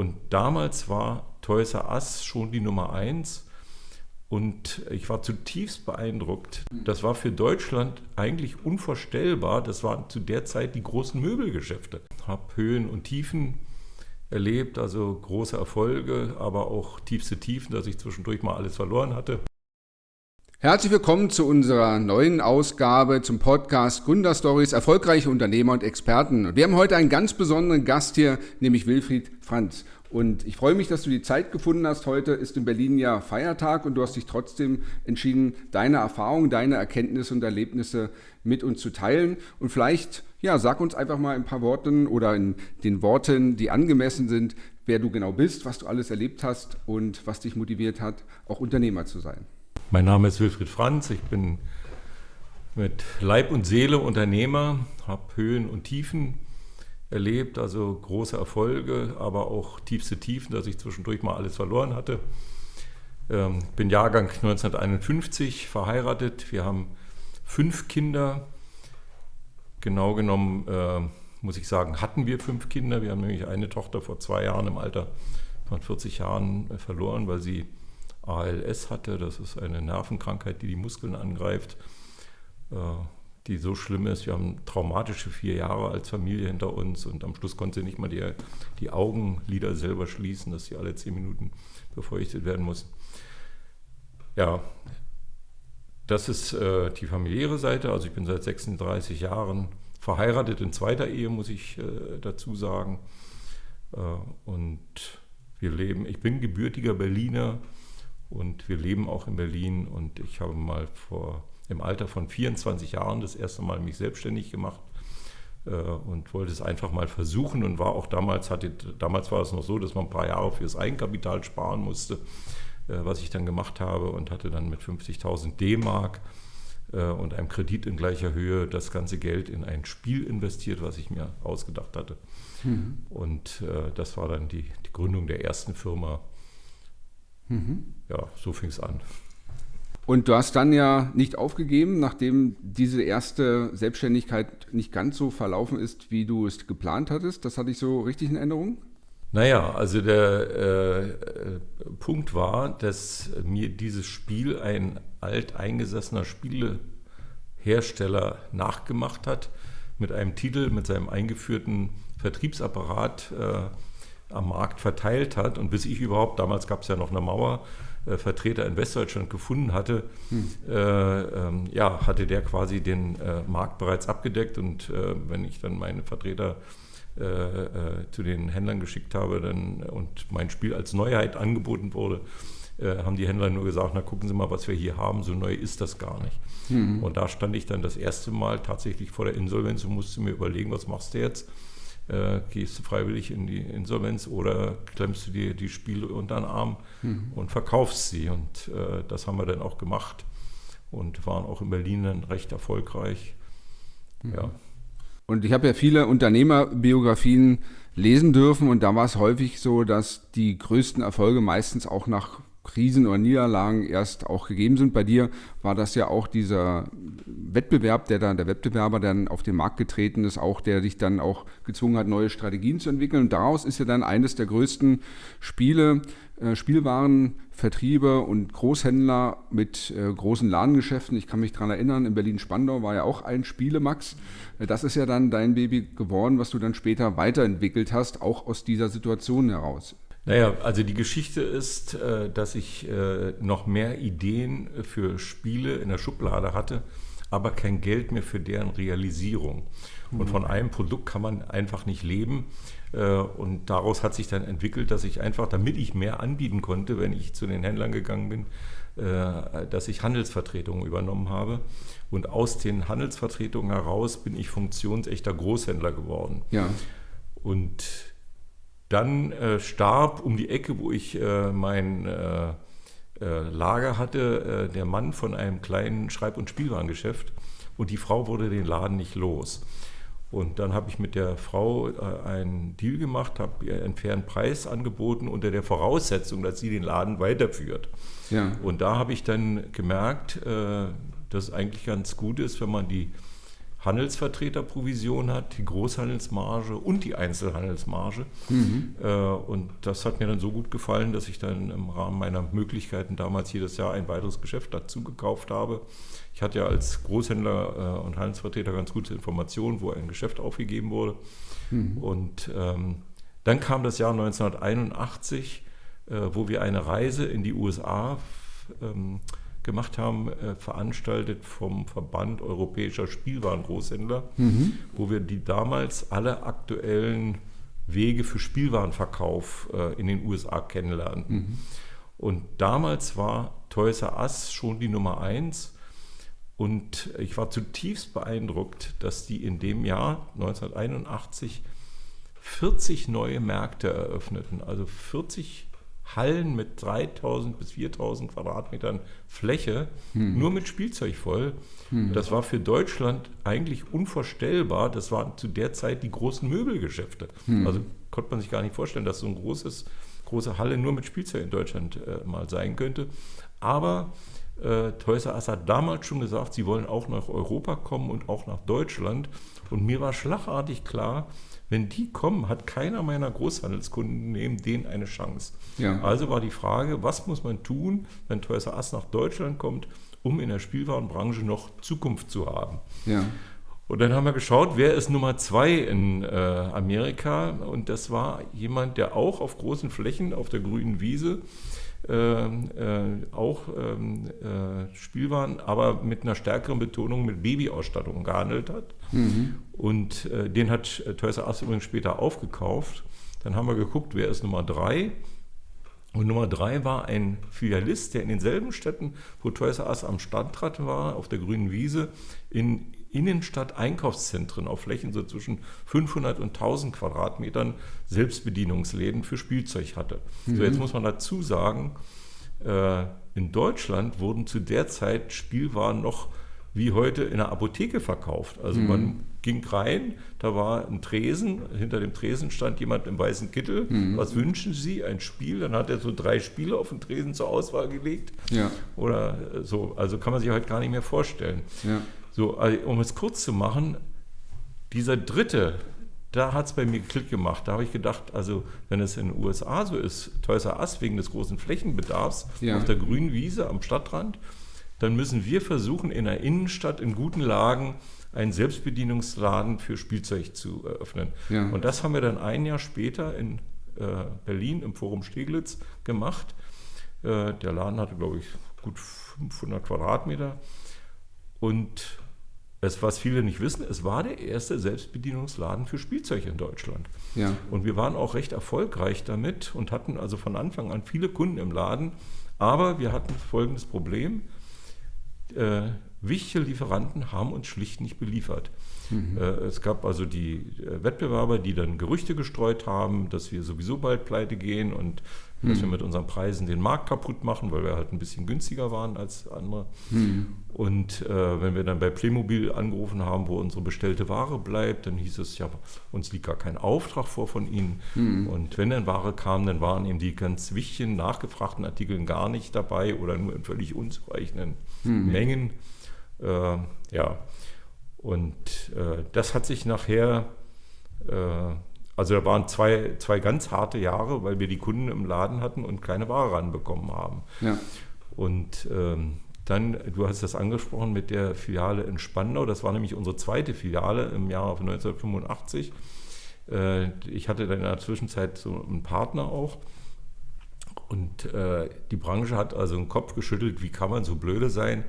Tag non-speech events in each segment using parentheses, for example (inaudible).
Und damals war Toys R Us schon die Nummer eins. Und ich war zutiefst beeindruckt. Das war für Deutschland eigentlich unvorstellbar. Das waren zu der Zeit die großen Möbelgeschäfte. Ich habe Höhen und Tiefen erlebt, also große Erfolge, aber auch tiefste Tiefen, dass ich zwischendurch mal alles verloren hatte. Herzlich willkommen zu unserer neuen Ausgabe zum Podcast Gründerstories, erfolgreiche Unternehmer und Experten. Wir haben heute einen ganz besonderen Gast hier, nämlich Wilfried Franz. Und ich freue mich, dass du die Zeit gefunden hast. Heute ist in Berlin ja Feiertag und du hast dich trotzdem entschieden, deine Erfahrungen, deine Erkenntnisse und Erlebnisse mit uns zu teilen. Und vielleicht, ja, sag uns einfach mal ein paar Worten oder in den Worten, die angemessen sind, wer du genau bist, was du alles erlebt hast und was dich motiviert hat, auch Unternehmer zu sein. Mein Name ist Wilfried Franz. Ich bin mit Leib und Seele Unternehmer, habe Höhen und Tiefen erlebt, also große Erfolge, aber auch tiefste Tiefen, dass ich zwischendurch mal alles verloren hatte. Ähm, bin Jahrgang 1951, verheiratet. Wir haben fünf Kinder. Genau genommen äh, muss ich sagen, hatten wir fünf Kinder. Wir haben nämlich eine Tochter vor zwei Jahren im Alter von 40 Jahren äh, verloren, weil sie ALS hatte. Das ist eine Nervenkrankheit, die die Muskeln angreift. Äh, die so schlimm ist. Wir haben traumatische vier Jahre als Familie hinter uns und am Schluss konnte sie nicht mal die, die Augenlider selber schließen, dass sie alle zehn Minuten befeuchtet werden muss. Ja, das ist äh, die familiäre Seite. Also ich bin seit 36 Jahren verheiratet in zweiter Ehe, muss ich äh, dazu sagen. Und wir leben, ich bin gebürtiger Berliner und wir leben auch in Berlin und ich habe mal vor im Alter von 24 Jahren das erste Mal mich selbstständig gemacht äh, und wollte es einfach mal versuchen und war auch damals, hatte, damals war es noch so, dass man ein paar Jahre fürs Eigenkapital sparen musste, äh, was ich dann gemacht habe und hatte dann mit 50.000 D-Mark äh, und einem Kredit in gleicher Höhe das ganze Geld in ein Spiel investiert, was ich mir ausgedacht hatte. Mhm. Und äh, das war dann die, die, Gründung der ersten Firma. Mhm. Ja, so fing es an. Und du hast dann ja nicht aufgegeben, nachdem diese erste Selbstständigkeit nicht ganz so verlaufen ist, wie du es geplant hattest. Das hatte ich so richtig in Erinnerung? Naja, also der äh, Punkt war, dass mir dieses Spiel ein alteingesessener Spielehersteller nachgemacht hat mit einem Titel, mit seinem eingeführten Vertriebsapparat äh, am Markt verteilt hat. Und bis ich überhaupt, damals gab es ja noch eine Mauer, äh, Vertreter in Westdeutschland gefunden hatte, hm. äh, ähm, ja, hatte der quasi den äh, Markt bereits abgedeckt. Und äh, wenn ich dann meine Vertreter äh, äh, zu den Händlern geschickt habe dann, und mein Spiel als Neuheit angeboten wurde, haben die Händler nur gesagt, na gucken Sie mal, was wir hier haben, so neu ist das gar nicht. Hm. Und da stand ich dann das erste Mal tatsächlich vor der Insolvenz und musste mir überlegen, was machst du jetzt? Äh, gehst du freiwillig in die Insolvenz oder klemmst du dir die Spiele unter den Arm mhm. und verkaufst sie. Und äh, das haben wir dann auch gemacht und waren auch in Berlin dann recht erfolgreich. Mhm. Ja. Und ich habe ja viele Unternehmerbiografien lesen dürfen und da war es häufig so, dass die größten Erfolge meistens auch nach Krisen oder Niederlagen erst auch gegeben sind. Bei dir war das ja auch dieser Wettbewerb, der dann, der Wettbewerber, dann auf den Markt getreten ist, auch der dich dann auch gezwungen hat, neue Strategien zu entwickeln. Und daraus ist ja dann eines der größten Spiele, äh, Spielwarenvertriebe und Großhändler mit äh, großen Ladengeschäften. Ich kann mich daran erinnern, in Berlin-Spandau war ja auch ein Spielemax. Äh, das ist ja dann dein Baby geworden, was du dann später weiterentwickelt hast, auch aus dieser Situation heraus. Naja, also die Geschichte ist, äh, dass ich äh, noch mehr Ideen für Spiele in der Schublade hatte, aber kein Geld mehr für deren Realisierung. Und von einem Produkt kann man einfach nicht leben. Äh, und daraus hat sich dann entwickelt, dass ich einfach, damit ich mehr anbieten konnte, wenn ich zu den Händlern gegangen bin, dass ich Handelsvertretungen übernommen habe. Und aus den Handelsvertretungen heraus bin ich funktionsechter Großhändler geworden. Ja. Und dann äh, starb um die Ecke, wo ich äh, mein äh, äh Lager hatte, äh, der Mann von einem kleinen Schreib- und Spielwarengeschäft und die Frau wurde den Laden nicht los. Und dann habe ich mit der Frau äh, einen Deal gemacht, habe ihr einen fairen Preis angeboten unter der Voraussetzung, dass sie den Laden weiterführt. Ja. Und da habe ich dann gemerkt, dass es eigentlich ganz gut ist, wenn man die Handelsvertreterprovision hat, die Großhandelsmarge und die Einzelhandelsmarge. Mhm. Äh, und das hat mir dann so gut gefallen, dass ich dann im Rahmen meiner Möglichkeiten damals jedes Jahr ein weiteres Geschäft dazu gekauft habe. Ich hatte ja als Großhändler äh, und Handelsvertreter ganz gute Informationen, wo ein Geschäft aufgegeben wurde. Mhm. Und ähm, dann kam das Jahr 1981, äh, wo wir eine Reise in die USA ähm, gemacht haben, äh, veranstaltet vom Verband Europäischer Spielwarengroßhändler, mhm. wo wir die damals alle aktuellen Wege für Spielwarenverkauf äh, in den USA kennenlernten. Mhm. Und damals war Toys R Us schon die Nummer eins. Und ich war zutiefst beeindruckt, dass die in dem Jahr 1981 40 neue Märkte eröffneten, also 40 Hallen mit 3000 bis 4000 Quadratmetern Fläche, hm. nur mit Spielzeug voll. Hm. Das war für Deutschland eigentlich unvorstellbar. Das waren zu der Zeit die großen Möbelgeschäfte. Hm. Also konnte man sich gar nicht vorstellen, dass so eine großes, große Halle nur mit Spielzeug in Deutschland äh, mal sein könnte. Aber äh, Toys R Us hat damals schon gesagt, sie wollen auch nach Europa kommen und auch nach Deutschland. Und mir war schlagartig klar, wenn die kommen, hat keiner meiner Großhandelskunden neben denen eine Chance. Ja. Also war die Frage, was muss man tun, wenn Toys R Us nach Deutschland kommt, um in der Spielwarenbranche noch Zukunft zu haben. Ja. Und dann haben wir geschaut, wer ist Nummer zwei in äh, Amerika. Und das war jemand, der auch auf großen Flächen auf der grünen Wiese äh, äh, auch ähm, äh, Spielwaren, aber mit einer stärkeren Betonung mit Babyausstattung gehandelt hat. Mhm. Und äh, den hat Toys R Us übrigens später aufgekauft. Dann haben wir geguckt, wer ist Nummer drei. Und Nummer drei war ein Filialist, der in denselben Städten, wo Toys R Us am Standrad war, auf der grünen Wiese, in Innenstadt-Einkaufszentren auf Flächen so zwischen 500 und 1000 Quadratmetern Selbstbedienungsläden für Spielzeug hatte. Mhm. So, jetzt muss man dazu sagen, äh, in Deutschland wurden zu der Zeit Spielwaren noch wie heute in der Apotheke verkauft. Also mhm. man ging rein, da war ein Tresen, hinter dem Tresen stand jemand im weißen Kittel. Mhm. Was wünschen Sie? Ein Spiel? Dann hat er so drei Spiele auf den Tresen zur Auswahl gelegt. Ja. Oder so, also kann man sich heute gar nicht mehr vorstellen. Ja. So, also, um es kurz zu machen, dieser dritte, da hat es bei mir Klick gemacht. Da habe ich gedacht, also wenn es in den USA so ist, Toys R Us wegen des großen Flächenbedarfs ja. auf der grünen Wiese am Stadtrand, dann müssen wir versuchen, in der Innenstadt in guten Lagen einen Selbstbedienungsladen für Spielzeug zu eröffnen. Ja. Und das haben wir dann ein Jahr später in äh, Berlin im Forum Steglitz gemacht. Äh, der Laden hatte, glaube ich, gut 500 Quadratmeter. Und es, was viele nicht wissen, es war der erste Selbstbedienungsladen für Spielzeug in Deutschland. Ja. Und wir waren auch recht erfolgreich damit und hatten also von Anfang an viele Kunden im Laden. Aber wir hatten folgendes Problem. Äh, wichtige Lieferanten haben uns schlicht nicht beliefert. Mhm. Äh, es gab also die äh, Wettbewerber, die dann Gerüchte gestreut haben, dass wir sowieso bald pleite gehen und dass wir mit unseren Preisen den Markt kaputt machen, weil wir halt ein bisschen günstiger waren als andere. Mhm. Und äh, wenn wir dann bei Playmobil angerufen haben, wo unsere bestellte Ware bleibt, dann hieß es ja, uns liegt gar kein Auftrag vor von Ihnen. Mhm. Und wenn dann Ware kam, dann waren eben die ganz wichtigen, nachgefragten Artikel gar nicht dabei oder nur in völlig unzureichenden mhm. Mengen. Äh, ja, und äh, das hat sich nachher, äh, also da waren zwei, zwei ganz harte Jahre, weil wir die Kunden im Laden hatten und keine Ware ranbekommen haben. Ja. Und ähm, dann, du hast das angesprochen mit der Filiale in Spandau, das war nämlich unsere zweite Filiale im Jahr 1985. Äh, ich hatte dann in der Zwischenzeit so einen Partner auch. Und äh, die Branche hat also den Kopf geschüttelt, wie kann man so blöde sein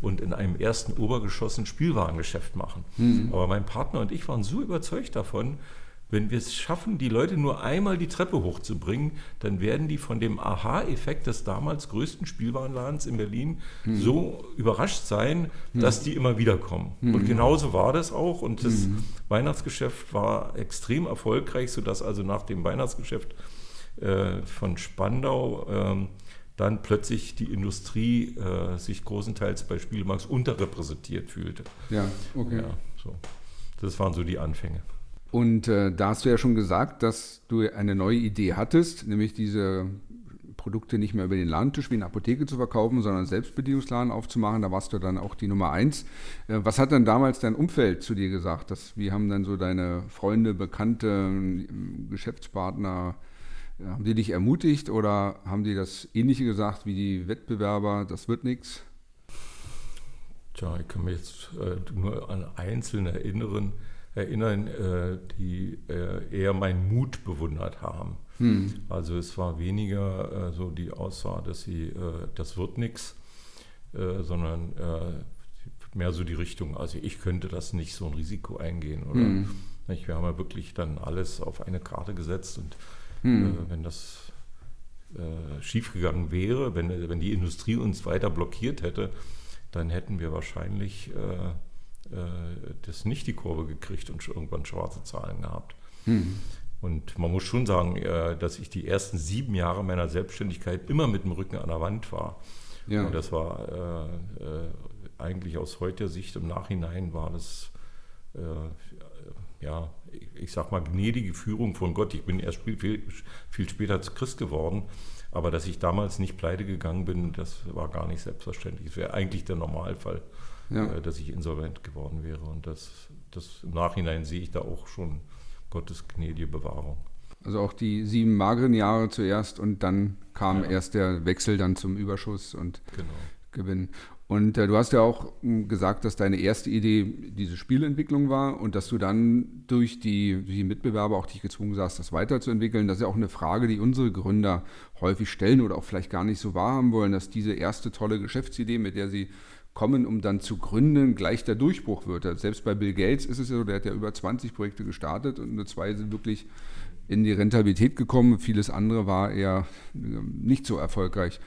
und in einem ersten Obergeschoss ein Spielwarengeschäft machen. Mhm. Aber mein Partner und ich waren so überzeugt davon, wenn wir es schaffen, die Leute nur einmal die Treppe hochzubringen, dann werden die von dem Aha-Effekt des damals größten Spielwarenladens in Berlin mhm. so überrascht sein, mhm. dass die immer wieder kommen. Mhm. Und genauso war das auch. Und das mhm. Weihnachtsgeschäft war extrem erfolgreich, sodass also nach dem Weihnachtsgeschäft äh, von Spandau äh, dann plötzlich die Industrie äh, sich großenteils bei Spielmarks unterrepräsentiert fühlte. Ja, okay. Ja, so. Das waren so die Anfänge. Und äh, da hast du ja schon gesagt, dass du eine neue Idee hattest, nämlich diese Produkte nicht mehr über den Ladentisch wie eine Apotheke zu verkaufen, sondern Selbstbedienungsladen aufzumachen. Da warst du dann auch die Nummer eins. Äh, was hat denn damals dein Umfeld zu dir gesagt? Das, wie haben dann so deine Freunde, Bekannte, Geschäftspartner, haben die dich ermutigt oder haben die das Ähnliche gesagt wie die Wettbewerber, das wird nichts? Tja, ich kann mich jetzt äh, nur an Einzelne erinnern, erinnern äh, die äh, eher meinen Mut bewundert haben. Hm. Also es war weniger äh, so die Aussage, dass sie, das wird nichts, sondern mehr so die Richtung, also ich könnte das nicht so ein Risiko eingehen. Oder? Hm. Wir haben ja wirklich dann alles auf eine Karte gesetzt und hm. wenn das schiefgegangen wäre, wenn, wenn die Industrie uns weiter blockiert hätte, dann hätten wir wahrscheinlich äh, das nicht die Kurve gekriegt und irgendwann schwarze Zahlen gehabt. Mhm. Und man muss schon sagen, äh, dass ich die ersten sieben Jahre meiner Selbstständigkeit immer mit dem Rücken an der Wand war. Ja. Und das war äh, äh, eigentlich aus heutiger Sicht im Nachhinein war das äh, ja, ich sag mal, gnädige Führung von Gott. Ich bin erst viel, viel, später Christ geworden. Aber dass ich damals nicht pleite gegangen bin, das war gar nicht selbstverständlich. Es wäre eigentlich der Normalfall, ja. äh, dass ich insolvent geworden wäre. Und das, das im Nachhinein sehe ich da auch schon Gottes gnädige Bewahrung. Also auch die sieben mageren Jahre zuerst und dann kam ja. erst der Wechsel dann zum Überschuss und genau. Gewinn. Und äh, du hast ja auch hm, gesagt, dass deine erste Idee diese Spielentwicklung war und dass du dann durch die, die Mitbewerber auch dich gezwungen sahst, das weiterzuentwickeln. Das ist ja auch eine Frage, die unsere Gründer häufig stellen oder auch vielleicht gar nicht so wahrhaben wollen, dass diese erste tolle Geschäftsidee, mit der sie kommen, um dann zu gründen, gleich der Durchbruch wird. Selbst bei Bill Gates ist es ja so, der hat ja über 20 Projekte gestartet und nur zwei sind wirklich in die Rentabilität gekommen. Vieles andere war eher äh, nicht so erfolgreich.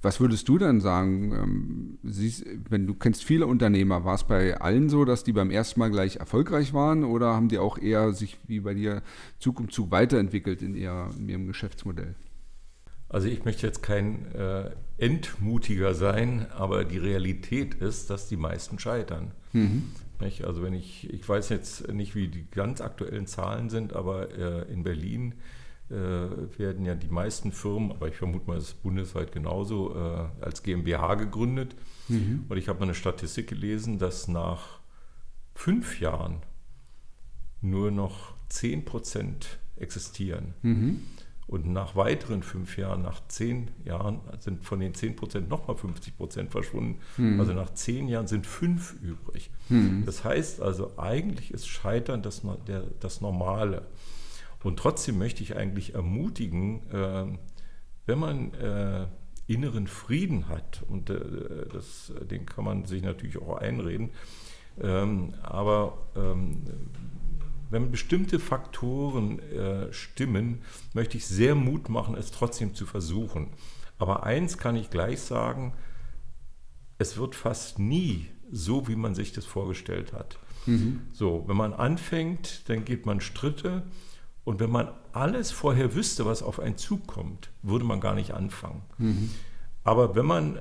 Was würdest du dann sagen? Ähm, siehst, wenn du kennst viele Unternehmer, war es bei allen so, dass die beim ersten Mal gleich erfolgreich waren oder haben die auch eher sich wie bei dir Zug um Zug weiterentwickelt in, ihr, in ihrem Geschäftsmodell? Also ich möchte jetzt kein äh, Entmutiger sein, aber die Realität ist, dass die meisten scheitern. Mhm. Also wenn ich, ich weiß jetzt nicht, wie die ganz aktuellen Zahlen sind, aber äh, in Berlin äh, werden ja die meisten Firmen, aber ich vermute mal, es ist bundesweit genauso, äh, als GmbH gegründet. Mhm. Und ich habe mal eine Statistik gelesen, dass nach fünf Jahren nur noch 10 Prozent existieren. Mhm. Und nach weiteren fünf Jahren, nach zehn Jahren, sind von den 10 Prozent nochmal 50 Prozent verschwunden. Mhm. Also nach zehn Jahren sind fünf übrig. Mhm. Das heißt also, eigentlich ist Scheitern das, der, das Normale. Und trotzdem möchte ich eigentlich ermutigen, äh, wenn man äh, inneren Frieden hat, und äh, das, den kann man sich natürlich auch einreden, ähm, aber ähm, wenn bestimmte Faktoren äh, stimmen, möchte ich sehr Mut machen, es trotzdem zu versuchen. Aber eins kann ich gleich sagen, es wird fast nie so, wie man sich das vorgestellt hat. Mhm. So, wenn man anfängt, dann geht man Stritte und wenn man alles vorher wüsste, was auf einen zukommt, würde man gar nicht anfangen. Mhm. Aber wenn man äh,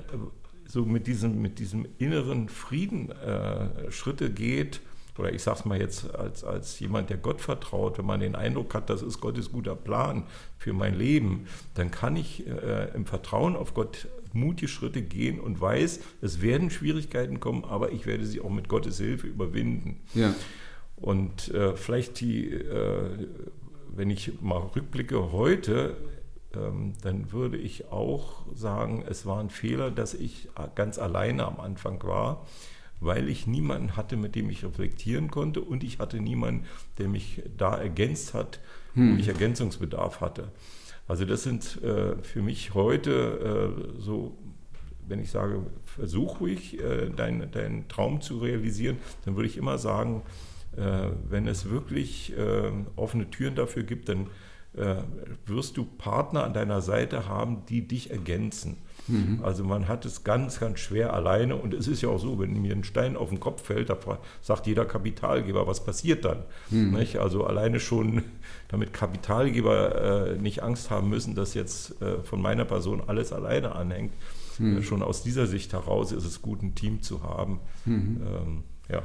so mit diesem, mit diesem inneren Frieden äh, Schritte geht, oder ich sage es mal jetzt als, als jemand, der Gott vertraut, wenn man den Eindruck hat, das ist Gottes guter Plan für mein Leben, dann kann ich äh, im Vertrauen auf Gott mutige Schritte gehen und weiß, es werden Schwierigkeiten kommen, aber ich werde sie auch mit Gottes Hilfe überwinden. Ja. Und äh, vielleicht die äh, wenn ich mal rückblicke heute, ähm, dann würde ich auch sagen, es war ein Fehler, dass ich ganz alleine am Anfang war, weil ich niemanden hatte, mit dem ich reflektieren konnte und ich hatte niemanden, der mich da ergänzt hat, hm. wo ich Ergänzungsbedarf hatte. Also das sind äh, für mich heute äh, so, wenn ich sage, versuch ruhig, äh, deinen dein Traum zu realisieren, dann würde ich immer sagen, äh, wenn es wirklich äh, offene Türen dafür gibt, dann äh, wirst du Partner an deiner Seite haben, die dich ergänzen. Mhm. Also man hat es ganz, ganz schwer alleine und es ist ja auch so, wenn mir ein Stein auf den Kopf fällt, da sagt jeder Kapitalgeber, was passiert dann? Mhm. Also alleine schon, damit Kapitalgeber äh, nicht Angst haben müssen, dass jetzt äh, von meiner Person alles alleine anhängt. Mhm. Äh, schon aus dieser Sicht heraus ist es gut, ein Team zu haben. Mhm. Ähm, ja.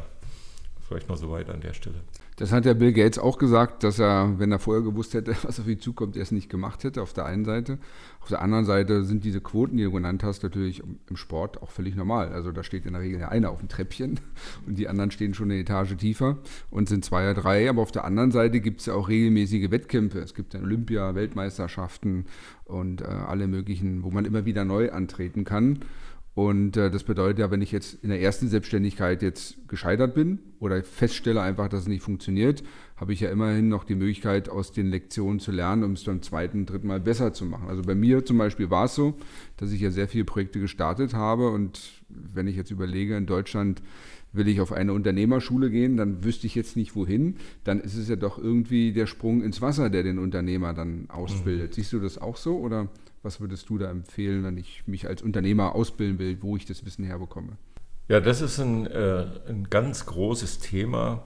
Vielleicht noch so weit an der Stelle. Das hat ja Bill Gates auch gesagt, dass er, wenn er vorher gewusst hätte, (laughs) was auf ihn zukommt, er es nicht gemacht hätte, auf der einen Seite. Auf der anderen Seite sind diese Quoten, die du genannt hast, natürlich im Sport auch völlig normal. Also da steht in der Regel ja einer auf dem Treppchen (laughs) und die anderen stehen schon eine Etage tiefer und sind zwei oder drei. Aber auf der anderen Seite gibt es ja auch regelmäßige Wettkämpfe. Es gibt dann Olympia, Weltmeisterschaften und äh, alle möglichen, wo man immer wieder neu antreten kann. Und äh, das bedeutet ja, wenn ich jetzt in der ersten Selbstständigkeit jetzt gescheitert bin oder feststelle einfach, dass es nicht funktioniert, habe ich ja immerhin noch die Möglichkeit, aus den Lektionen zu lernen, um es beim zweiten, dritten Mal besser zu machen. Also bei mir zum Beispiel war es so, dass ich ja sehr viele Projekte gestartet habe und wenn ich jetzt überlege, in Deutschland will ich auf eine Unternehmerschule gehen, dann wüsste ich jetzt nicht wohin, dann ist es ja doch irgendwie der Sprung ins Wasser, der den Unternehmer dann ausbildet. Mhm. Siehst du das auch so oder? Was würdest du da empfehlen, wenn ich mich als Unternehmer ausbilden will, wo ich das Wissen herbekomme? Ja, das ist ein, äh, ein ganz großes Thema.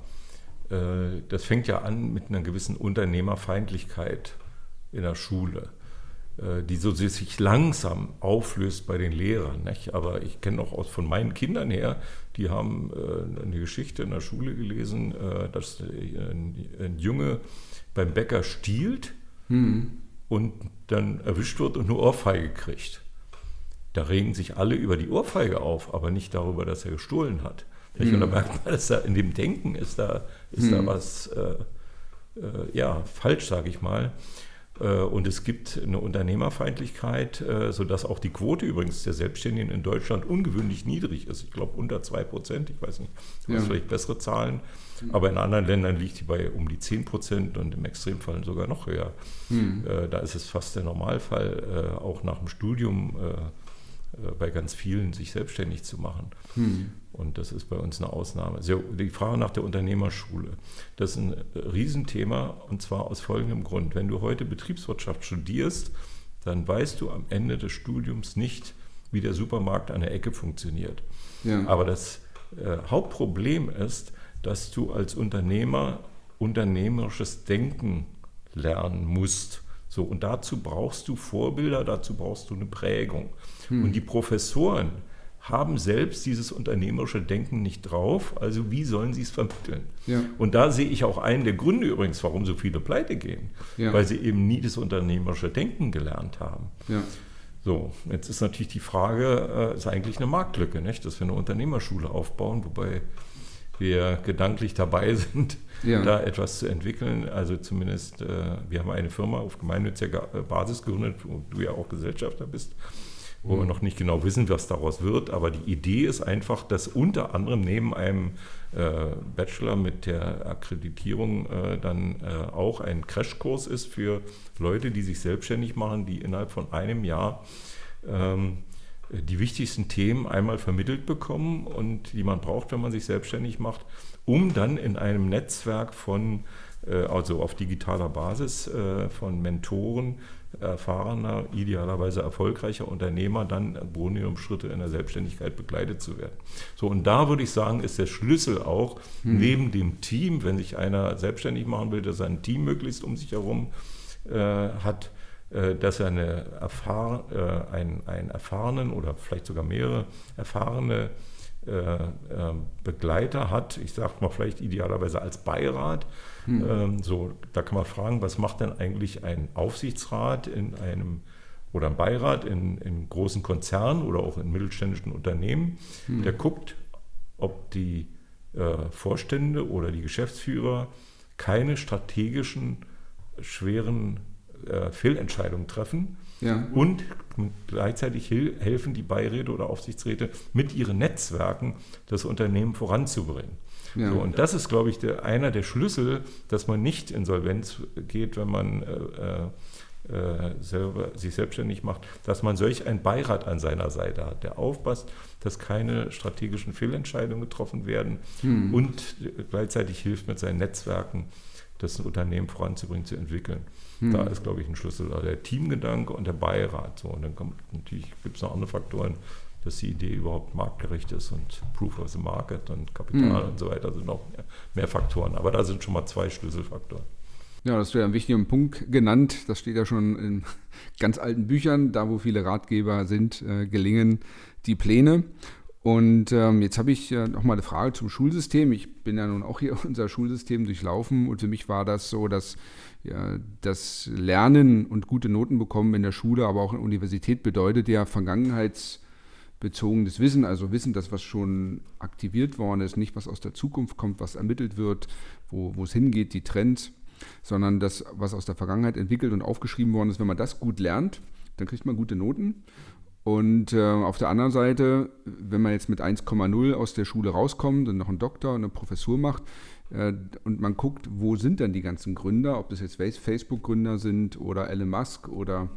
Äh, das fängt ja an mit einer gewissen Unternehmerfeindlichkeit in der Schule, äh, die so sich langsam auflöst bei den Lehrern. Nicht? Aber ich kenne auch aus, von meinen Kindern her, die haben äh, eine Geschichte in der Schule gelesen, äh, dass ein, ein Junge beim Bäcker stiehlt. Hm und dann erwischt wird und eine Ohrfeige kriegt. Da regen sich alle über die Ohrfeige auf, aber nicht darüber, dass er gestohlen hat. Mhm. Und da merkt man, dass da in dem Denken ist da, ist mhm. da was äh, äh, ja, falsch, sage ich mal. Äh, und es gibt eine Unternehmerfeindlichkeit, äh, sodass auch die Quote übrigens der Selbstständigen in Deutschland ungewöhnlich niedrig ist. Ich glaube unter 2 Prozent, ich weiß nicht, du ja. hast vielleicht bessere Zahlen, aber in anderen Ländern liegt die bei um die 10 Prozent und im Extremfall sogar noch höher. Hm. Da ist es fast der Normalfall, auch nach dem Studium bei ganz vielen sich selbstständig zu machen. Hm. Und das ist bei uns eine Ausnahme. Die Frage nach der Unternehmerschule, das ist ein Riesenthema und zwar aus folgendem Grund. Wenn du heute Betriebswirtschaft studierst, dann weißt du am Ende des Studiums nicht, wie der Supermarkt an der Ecke funktioniert. Ja. Aber das äh, Hauptproblem ist, dass du als Unternehmer unternehmerisches Denken lernen musst. So, und dazu brauchst du Vorbilder, dazu brauchst du eine Prägung. Hm. Und die Professoren, haben selbst dieses unternehmerische Denken nicht drauf. Also wie sollen sie es vermitteln? Ja. Und da sehe ich auch einen der Gründe übrigens, warum so viele pleite gehen, ja. weil sie eben nie das unternehmerische Denken gelernt haben. Ja. So, jetzt ist natürlich die Frage, äh, ist eigentlich eine Marktlücke, nicht? dass wir eine Unternehmerschule aufbauen, wobei wir gedanklich dabei (laughs) sind, ja. da etwas zu entwickeln. Also zumindest, äh, wir haben eine Firma auf gemeinnütziger Basis gegründet, wo du ja auch Gesellschafter bist wo wir noch nicht genau wissen, was daraus wird. Aber die Idee ist einfach, dass unter anderem neben einem äh, Bachelor mit der Akkreditierung äh, dann äh, auch ein Crashkurs ist für Leute, die sich selbstständig machen, die innerhalb von einem Jahr ähm, die wichtigsten Themen einmal vermittelt bekommen und die man braucht, wenn man sich selbstständig macht, um dann in einem Netzwerk von, äh, also auf digitaler Basis äh, von Mentoren, erfahrener, idealerweise erfolgreicher Unternehmer dann Schritte in der Selbstständigkeit begleitet zu werden. So, und da würde ich sagen, ist der Schlüssel auch hm. neben dem Team, wenn sich einer selbstständig machen will, dass er ein Team möglichst um sich herum äh, hat, dass er eine erfahr äh, einen, einen erfahrenen oder vielleicht sogar mehrere erfahrene äh, äh, Begleiter hat, ich sage mal vielleicht idealerweise als Beirat. Hm. Ähm, so, da kann man fragen, was macht denn eigentlich ein Aufsichtsrat in einem oder ein Beirat in, in großen Konzernen oder auch in mittelständischen Unternehmen, hm. der guckt, ob die äh, Vorstände oder die Geschäftsführer keine strategischen schweren äh, Fehlentscheidungen treffen ja. und gleichzeitig helfen die Beiräte oder Aufsichtsräte mit ihren Netzwerken das Unternehmen voranzubringen. Ja. So, und das ist, glaube ich, der, einer der Schlüssel, dass man nicht insolvenz geht, wenn man äh, äh, selber, sich selbstständig macht, dass man solch einen Beirat an seiner Seite hat, der aufpasst, dass keine strategischen Fehlentscheidungen getroffen werden hm. und gleichzeitig hilft mit seinen Netzwerken, das Unternehmen voranzubringen, zu entwickeln. Hm. Da ist, glaube ich, ein Schlüssel also der Teamgedanke und der Beirat. So, und dann kommt natürlich gibt es noch andere Faktoren, dass die Idee überhaupt marktgerecht ist und Proof of the Market und Kapital hm. und so weiter sind noch mehr, mehr Faktoren. Aber da sind schon mal zwei Schlüsselfaktoren. Ja, das wäre ein wichtiger Punkt genannt. Das steht ja schon in ganz alten Büchern, da wo viele Ratgeber sind, äh, gelingen die Pläne. Und ähm, jetzt habe ich äh, noch mal eine Frage zum Schulsystem. Ich bin ja nun auch hier (laughs) unser Schulsystem durchlaufen und für mich war das so, dass ja, das Lernen und gute Noten bekommen in der Schule, aber auch in der Universität bedeutet ja vergangenheitsbezogenes Wissen, also Wissen, das was schon aktiviert worden ist, nicht was aus der Zukunft kommt, was ermittelt wird, wo, wo es hingeht, die Trends, sondern das, was aus der Vergangenheit entwickelt und aufgeschrieben worden ist. Wenn man das gut lernt, dann kriegt man gute Noten. Und äh, auf der anderen Seite, wenn man jetzt mit 1,0 aus der Schule rauskommt und noch einen Doktor und eine Professur macht äh, und man guckt, wo sind dann die ganzen Gründer, ob das jetzt Facebook-Gründer sind oder Elon Musk oder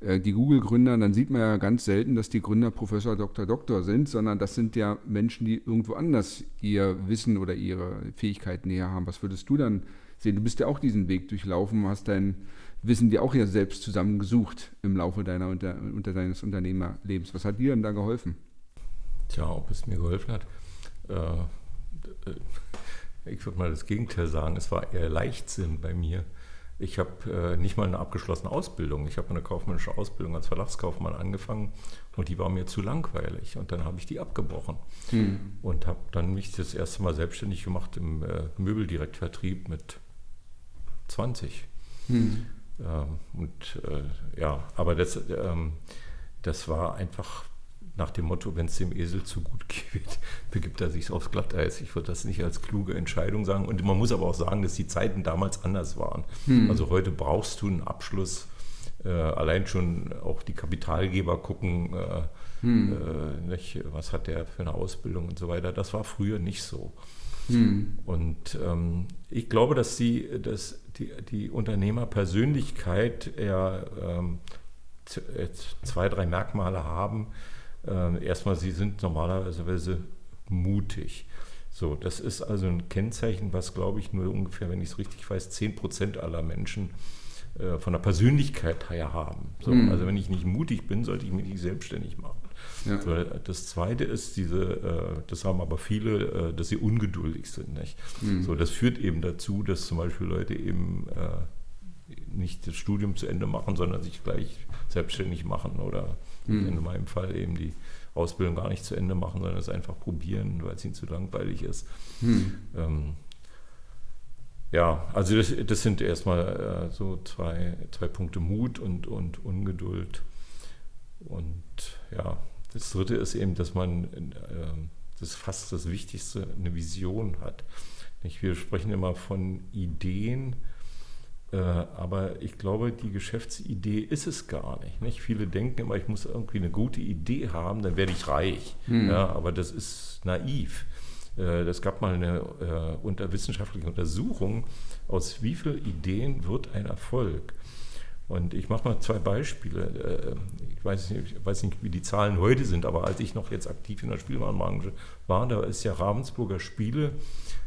äh, die Google-Gründer, dann sieht man ja ganz selten, dass die Gründer Professor, Doktor, Doktor sind, sondern das sind ja Menschen, die irgendwo anders ihr Wissen oder ihre Fähigkeiten näher haben. Was würdest du dann sehen? Du bist ja auch diesen Weg durchlaufen, hast dein Wissen dir auch ja selbst zusammengesucht im Laufe deiner unter, unter deines Unternehmerlebens. Was hat dir denn da geholfen? Tja, ob es mir geholfen hat. Äh, äh ich würde mal das Gegenteil sagen. Es war eher Leichtsinn bei mir. Ich habe äh, nicht mal eine abgeschlossene Ausbildung. Ich habe eine kaufmännische Ausbildung als Verlagskaufmann angefangen und die war mir zu langweilig. Und dann habe ich die abgebrochen hm. und habe dann mich das erste Mal selbstständig gemacht im äh, Möbeldirektvertrieb mit 20. Hm. Ähm, und äh, ja, aber das, ähm, das war einfach nach dem Motto, wenn es dem Esel zu gut (laughs) geht, begibt er sich aufs Glatteis. Ich würde das nicht als kluge Entscheidung sagen. Und man muss aber auch sagen, dass die Zeiten damals anders waren. Hm. Also heute brauchst du einen Abschluss. Äh, allein schon auch die Kapitalgeber gucken, äh, hm. äh, nicht, was hat der für eine Ausbildung und so weiter. Das war früher nicht so. Hm. Und ähm, ich glaube, dass, die, dass die, die Unternehmerpersönlichkeit ja ähm, zwei, drei Merkmale haben. Ähm, erstmal, sie sind normalerweise mutig. So, das ist also ein Kennzeichen, was, glaube ich, nur ungefähr, wenn ich es richtig weiß, 10 Prozent aller Menschen äh, von der Persönlichkeit her haben. So, mhm. Also wenn ich nicht mutig bin, sollte ich mich nicht selbstständig machen. Ja. Das Zweite ist diese, äh, das haben aber viele, äh, dass sie ungeduldig sind. Nicht? Mhm. So, das führt eben dazu, dass zum Beispiel Leute eben äh, nicht das Studium zu Ende machen, sondern sich gleich selbstständig machen oder mhm. in meinem Fall eben die Ausbildung gar nicht zu Ende machen, sondern es einfach probieren, weil es ihnen zu langweilig ist. Mhm. Ähm, ja, also das, das sind erstmal äh, so zwei, zwei Punkte Mut und, und Ungeduld. Und ja, das Dritte ist eben, dass man, äh, das ist fast das Wichtigste, eine Vision hat. Wir sprechen immer von Ideen, äh, aber ich glaube, die Geschäftsidee ist es gar nicht, nicht. Viele denken immer, ich muss irgendwie eine gute Idee haben, dann werde ich reich. Hm. Ja, aber das ist naiv. Es äh, gab mal eine äh, unter wissenschaftliche Untersuchung, aus wie vielen Ideen wird ein Erfolg. Und ich mache mal zwei Beispiele. Äh, ich weiß, nicht, ich weiß nicht, wie die Zahlen heute sind, aber als ich noch jetzt aktiv in der Spielwarenbranche war, da ist ja Ravensburger Spiele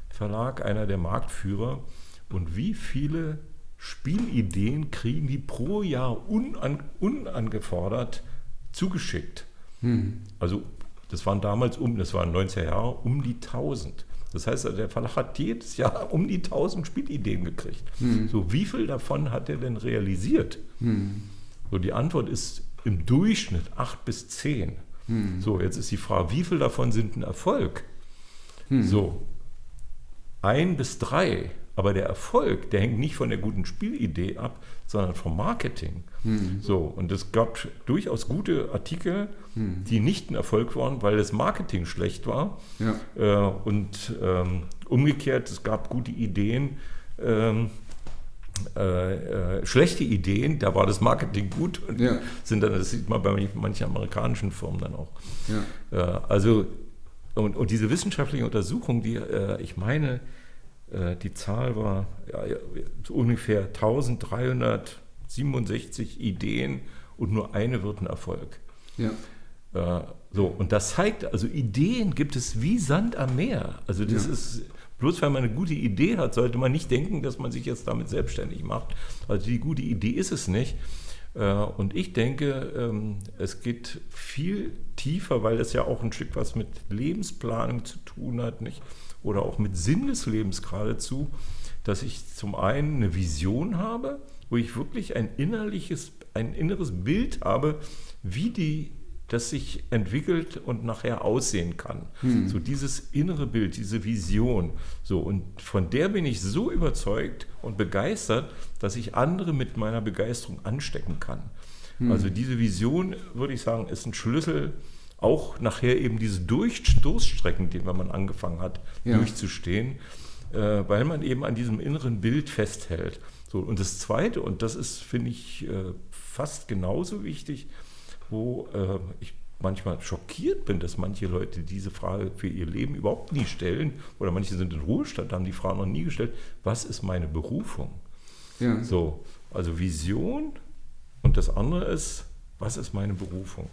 Verlag einer der Marktführer. Und wie viele Spielideen kriegen die pro Jahr unan, unangefordert zugeschickt? Hm. Also das waren damals um, das waren 90er Jahre, um die 1000. Das heißt, der Verlag hat jedes Jahr (laughs) um die 1000 Spielideen gekriegt. Hm. So, wie viel davon hat er denn realisiert? Hm. So, die Antwort ist im Durchschnitt 8 bis 10. Hm. So, jetzt ist die Frage, wie viel davon sind ein Erfolg? Hm. So, ein bis drei. Aber der Erfolg, der hängt nicht von der guten Spielidee ab, sondern vom Marketing. Hm. So, und es gab durchaus gute Artikel, hm. die nicht ein Erfolg waren, weil das Marketing schlecht war. Ja. Äh, und ähm, umgekehrt, es gab gute Ideen, ähm, äh, äh, schlechte Ideen, da war das Marketing gut und ja. sind dann, das sieht man bei manchen amerikanischen Firmen dann auch. Ja. Äh, also, und, und, diese wissenschaftliche Untersuchung, die äh, ich meine, die Zahl war ja, ungefähr 1367 Ideen und nur eine wird ein Erfolg. Ja. Äh, so, und das zeigt, also Ideen gibt es wie Sand am Meer. Also das ja. ist, bloß weil man eine gute Idee hat, sollte man nicht denken, dass man sich jetzt damit selbstständig macht. Also die gute Idee ist es nicht. Äh, und ich denke, ähm, es geht viel tiefer, weil es ja auch ein Stück was mit Lebensplanung zu tun hat, nicht? Oder auch mit Sinn des Lebens geradezu, dass ich zum einen eine Vision habe, wo ich wirklich ein innerliches, ein inneres Bild habe, wie die das sich entwickelt und nachher aussehen kann. Hm. So dieses innere Bild, diese Vision. So, und von der bin ich so überzeugt und begeistert, dass ich andere mit meiner Begeisterung anstecken kann. Hm. Also diese Vision, würde ich sagen, ist ein Schlüssel, auch nachher eben diese Durch Durststrecken, die man angefangen hat, ja. durchzustehen, äh, weil man eben an diesem inneren Bild festhält. So, und das Zweite, und das ist, finde ich, äh, fast genauso wichtig, wo äh, ich manchmal schockiert bin, dass manche Leute diese Frage für ihr Leben überhaupt nie stellen oder manche sind in Ruhestand, haben die Frage noch nie gestellt, was ist meine Berufung? Ja. So, also Vision und das andere ist, was ist meine Berufung?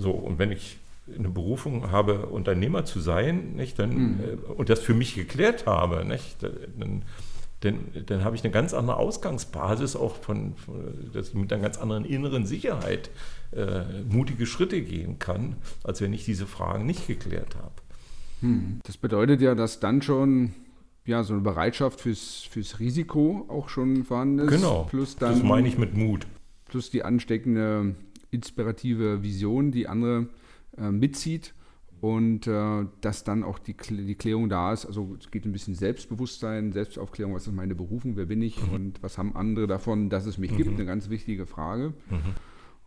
So, und wenn ich eine Berufung habe, Unternehmer zu sein, nicht, dann, mhm. äh, und das für mich geklärt habe, nicht, dann dann, dann habe ich eine ganz andere Ausgangsbasis, auch von, von dass ich mit einer ganz anderen inneren Sicherheit äh, mutige Schritte gehen kann, als wenn ich diese Fragen nicht geklärt habe. Hm. Das bedeutet ja, dass dann schon ja, so eine Bereitschaft fürs, fürs Risiko auch schon vorhanden ist. Genau, plus dann, das meine ich mit Mut. Plus die ansteckende, inspirative Vision, die andere äh, mitzieht und äh, dass dann auch die, die Klärung da ist. Also es geht ein bisschen Selbstbewusstsein, Selbstaufklärung, was ist meine Berufung, wer bin ich mhm. und was haben andere davon, dass es mich mhm. gibt, eine ganz wichtige Frage. Mhm.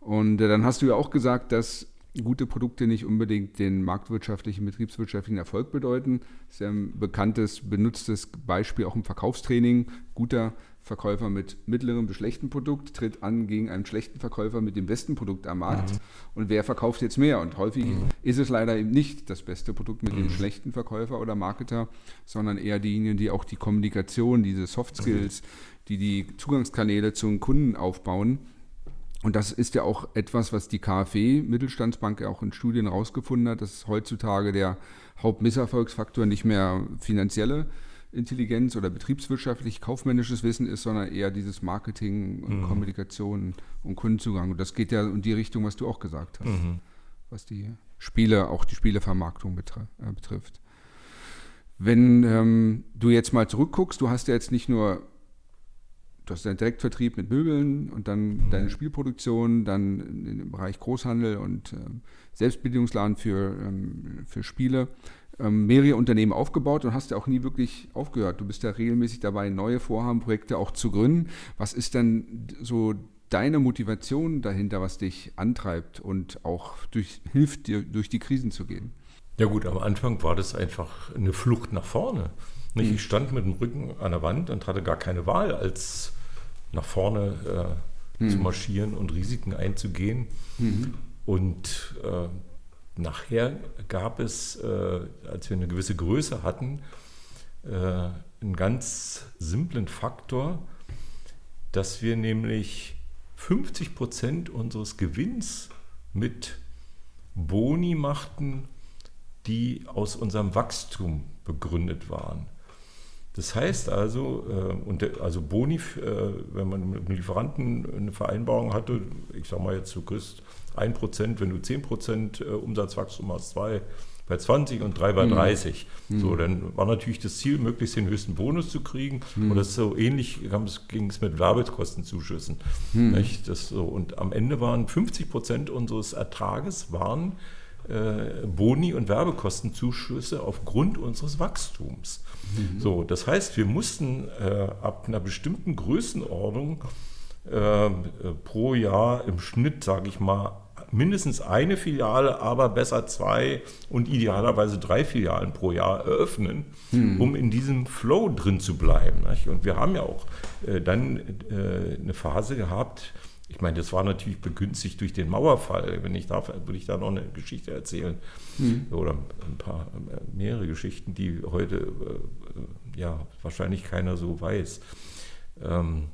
Und äh, dann hast du ja auch gesagt, dass gute Produkte nicht unbedingt den marktwirtschaftlichen, betriebswirtschaftlichen Erfolg bedeuten. Das ist ja ein bekanntes, benutztes Beispiel auch im Verkaufstraining. Guter Verkäufer mit mittlerem bis schlechtem Produkt tritt an gegen einen schlechten Verkäufer mit dem besten Produkt am Markt. Mhm. Und wer verkauft jetzt mehr? Und häufig mhm. ist es leider eben nicht das beste Produkt mit mhm. dem schlechten Verkäufer oder Marketer, sondern eher diejenigen, die auch die Kommunikation, diese Soft Skills, die die Zugangskanäle zum Kunden aufbauen. Und das ist ja auch etwas, was die KfW Mittelstandsbank auch in Studien herausgefunden hat, dass heutzutage der Hauptmisserfolgsfaktor nicht mehr finanzielle Intelligenz oder betriebswirtschaftlich kaufmännisches Wissen ist, sondern eher dieses Marketing und mhm. Kommunikation und Kundenzugang. Und das geht ja in die Richtung, was du auch gesagt hast, mhm. was die Spiele, auch die Spielevermarktung betr äh, betrifft. Wenn ähm, du jetzt mal zurückguckst, du hast ja jetzt nicht nur, du hast deinen Direktvertrieb mit Möbeln und dann mhm. deine Spielproduktion, dann im Bereich Großhandel und ähm, Selbstbedienungsladen für, ähm, für Spiele mehrere Unternehmen aufgebaut und hast ja auch nie wirklich aufgehört. Du bist ja regelmäßig dabei, neue Vorhaben, Projekte auch zu gründen. Was ist denn so deine Motivation dahinter, was dich antreibt und auch durch, hilft dir, durch die Krisen zu gehen? Ja gut, am Anfang war das einfach eine Flucht nach vorne. Nicht? Mhm. Ich stand mit dem Rücken an der Wand und hatte gar keine Wahl, als nach vorne äh, mhm. zu marschieren und Risiken einzugehen. Mhm. Und äh, Nachher gab es, äh, als wir eine gewisse Größe hatten, äh, einen ganz simplen Faktor, dass wir nämlich 50 Prozent unseres Gewinns mit Boni machten, die aus unserem Wachstum begründet waren. Das heißt also, äh, also Boni, äh, wenn man mit einem Lieferanten eine Vereinbarung hatte, ich sage mal jetzt, du kriegst 1%, wenn du 10% äh, Umsatzwachstum hast, 2 bei 20 und 3 bei 30. Mhm. So, dann war natürlich das Ziel, möglichst den höchsten Bonus zu kriegen. Mhm. Und das ist so ähnlich ging es mit Werbekostenzuschüssen. Mhm. Das so, und am Ende waren 50 Prozent unseres Ertrages waren äh, Boni und Werbekostenzuschüsse aufgrund unseres Wachstums. Mhm. So, das heißt, wir mussten äh, ab einer bestimmten Größenordnung äh, pro Jahr im Schnitt, sage ich mal, mindestens eine Filiale, aber besser zwei und idealerweise drei Filialen pro Jahr eröffnen, hm. um in diesem Flow drin zu bleiben. Nicht? Und wir haben ja auch äh, dann äh, eine Phase gehabt, ich meine, das war natürlich begünstigt durch den Mauerfall. Wenn ich darf, würde ich da noch eine Geschichte erzählen. Hm. Oder ein paar, äh, mehrere Geschichten, die heute äh, ja wahrscheinlich keiner so weiß. Ähm,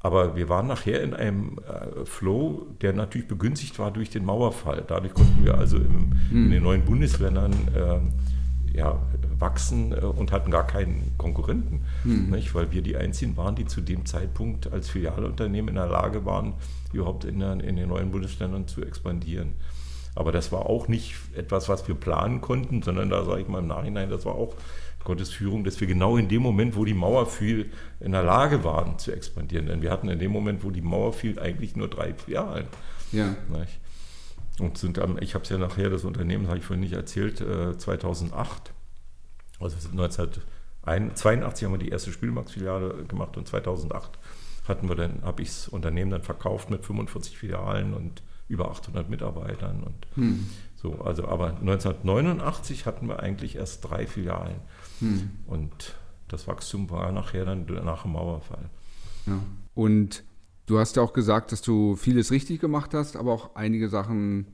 aber wir waren nachher in einem äh, Flow, der natürlich begünstigt war durch den Mauerfall. Dadurch konnten wir also im, hm. in den neuen Bundesländern äh, ja, wachsen äh, und hatten gar keinen Konkurrenten, hm. nicht? weil wir die Einzigen waren, die zu dem Zeitpunkt als Filialunternehmen in der Lage waren, überhaupt in, der, in den neuen Bundesländern zu expandieren. Aber das war auch nicht etwas, was wir planen konnten, sondern da sage ich mal im Nachhinein, das war auch Gottes Führung, dass wir genau in dem Moment, wo die Mauer fiel, in der Lage waren zu expandieren. Denn wir hatten in dem Moment, wo die Mauer fiel, eigentlich nur drei Filialen. Ja. und sind am, ich habe es ja nachher, das Unternehmen habe ich vorhin nicht erzählt, 2008, äh, also 1982 haben wir die erste Spielmarktfiliale gemacht und 2008 hatten wir dann, habe ich das Unternehmen dann verkauft mit 45 Filialen und über 800 Mitarbeitern und hm. so. Also, aber 1989 hatten wir eigentlich erst drei Filialen hm. und das Wachstum war nachher dann nach dem Mauerfall. Ja. Und du hast ja auch gesagt, dass du vieles richtig gemacht hast, aber auch einige Sachen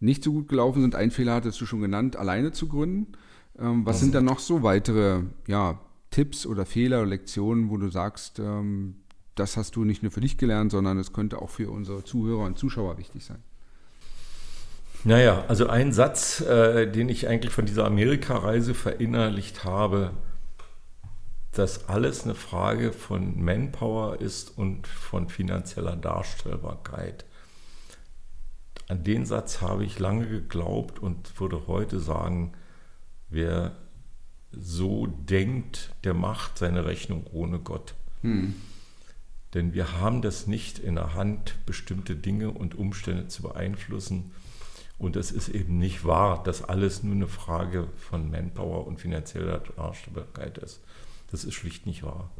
nicht so gut gelaufen sind. Ein Fehler hattest du schon genannt, alleine zu gründen. Ähm, was mhm. sind dann noch so weitere ja, Tipps oder Fehler oder Lektionen, wo du sagst, ähm, das hast du nicht nur für dich gelernt, sondern es könnte auch für unsere Zuhörer und Zuschauer wichtig sein? Naja, also ein Satz, äh, den ich eigentlich von dieser Amerika-Reise verinnerlicht habe, dass alles eine Frage von Manpower ist und von finanzieller Darstellbarkeit. An den Satz habe ich lange geglaubt und würde heute sagen, wer so denkt, der macht seine Rechnung ohne Gott. Hm. Denn wir haben das nicht in der Hand, bestimmte Dinge und Umstände zu beeinflussen. Und es ist eben nicht wahr, dass alles nur eine Frage von Manpower und finanzieller Darstellbarkeit ist. Das ist schlicht nicht wahr.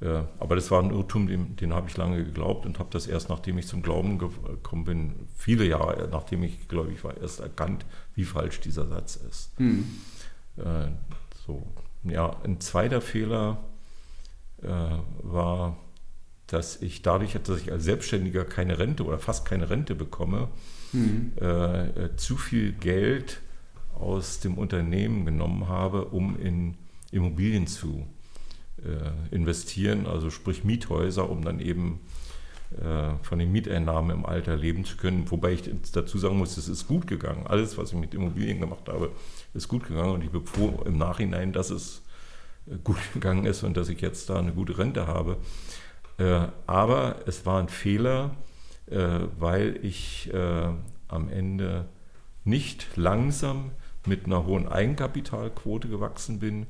Ja, aber das war ein Irrtum, den, den habe ich lange geglaubt und habe das erst, nachdem ich zum Glauben gekommen bin, viele Jahre, nachdem ich gläubig war, erst erkannt, wie falsch dieser Satz ist. Hm. Äh, so. Ja, ein zweiter Fehler äh, war, dass ich dadurch, dass ich als Selbstständiger keine Rente oder fast keine Rente bekomme, hm. äh, äh zu viel Geld aus dem Unternehmen genommen habe, um in Immobilien zu äh, investieren, also sprich Miethäuser, um dann eben äh, von den Mieteinnahmen im Alter leben zu können. Wobei ich dazu sagen muss, es ist gut gegangen. Alles, was ich mit Immobilien gemacht habe, ist gut gegangen und ich bin froh im Nachhinein, dass es äh, gut (laughs) gegangen ist und dass ich jetzt da eine gute Rente habe. Aber es war ein Fehler, weil ich am Ende nicht langsam mit einer hohen Eigenkapitalquote gewachsen bin,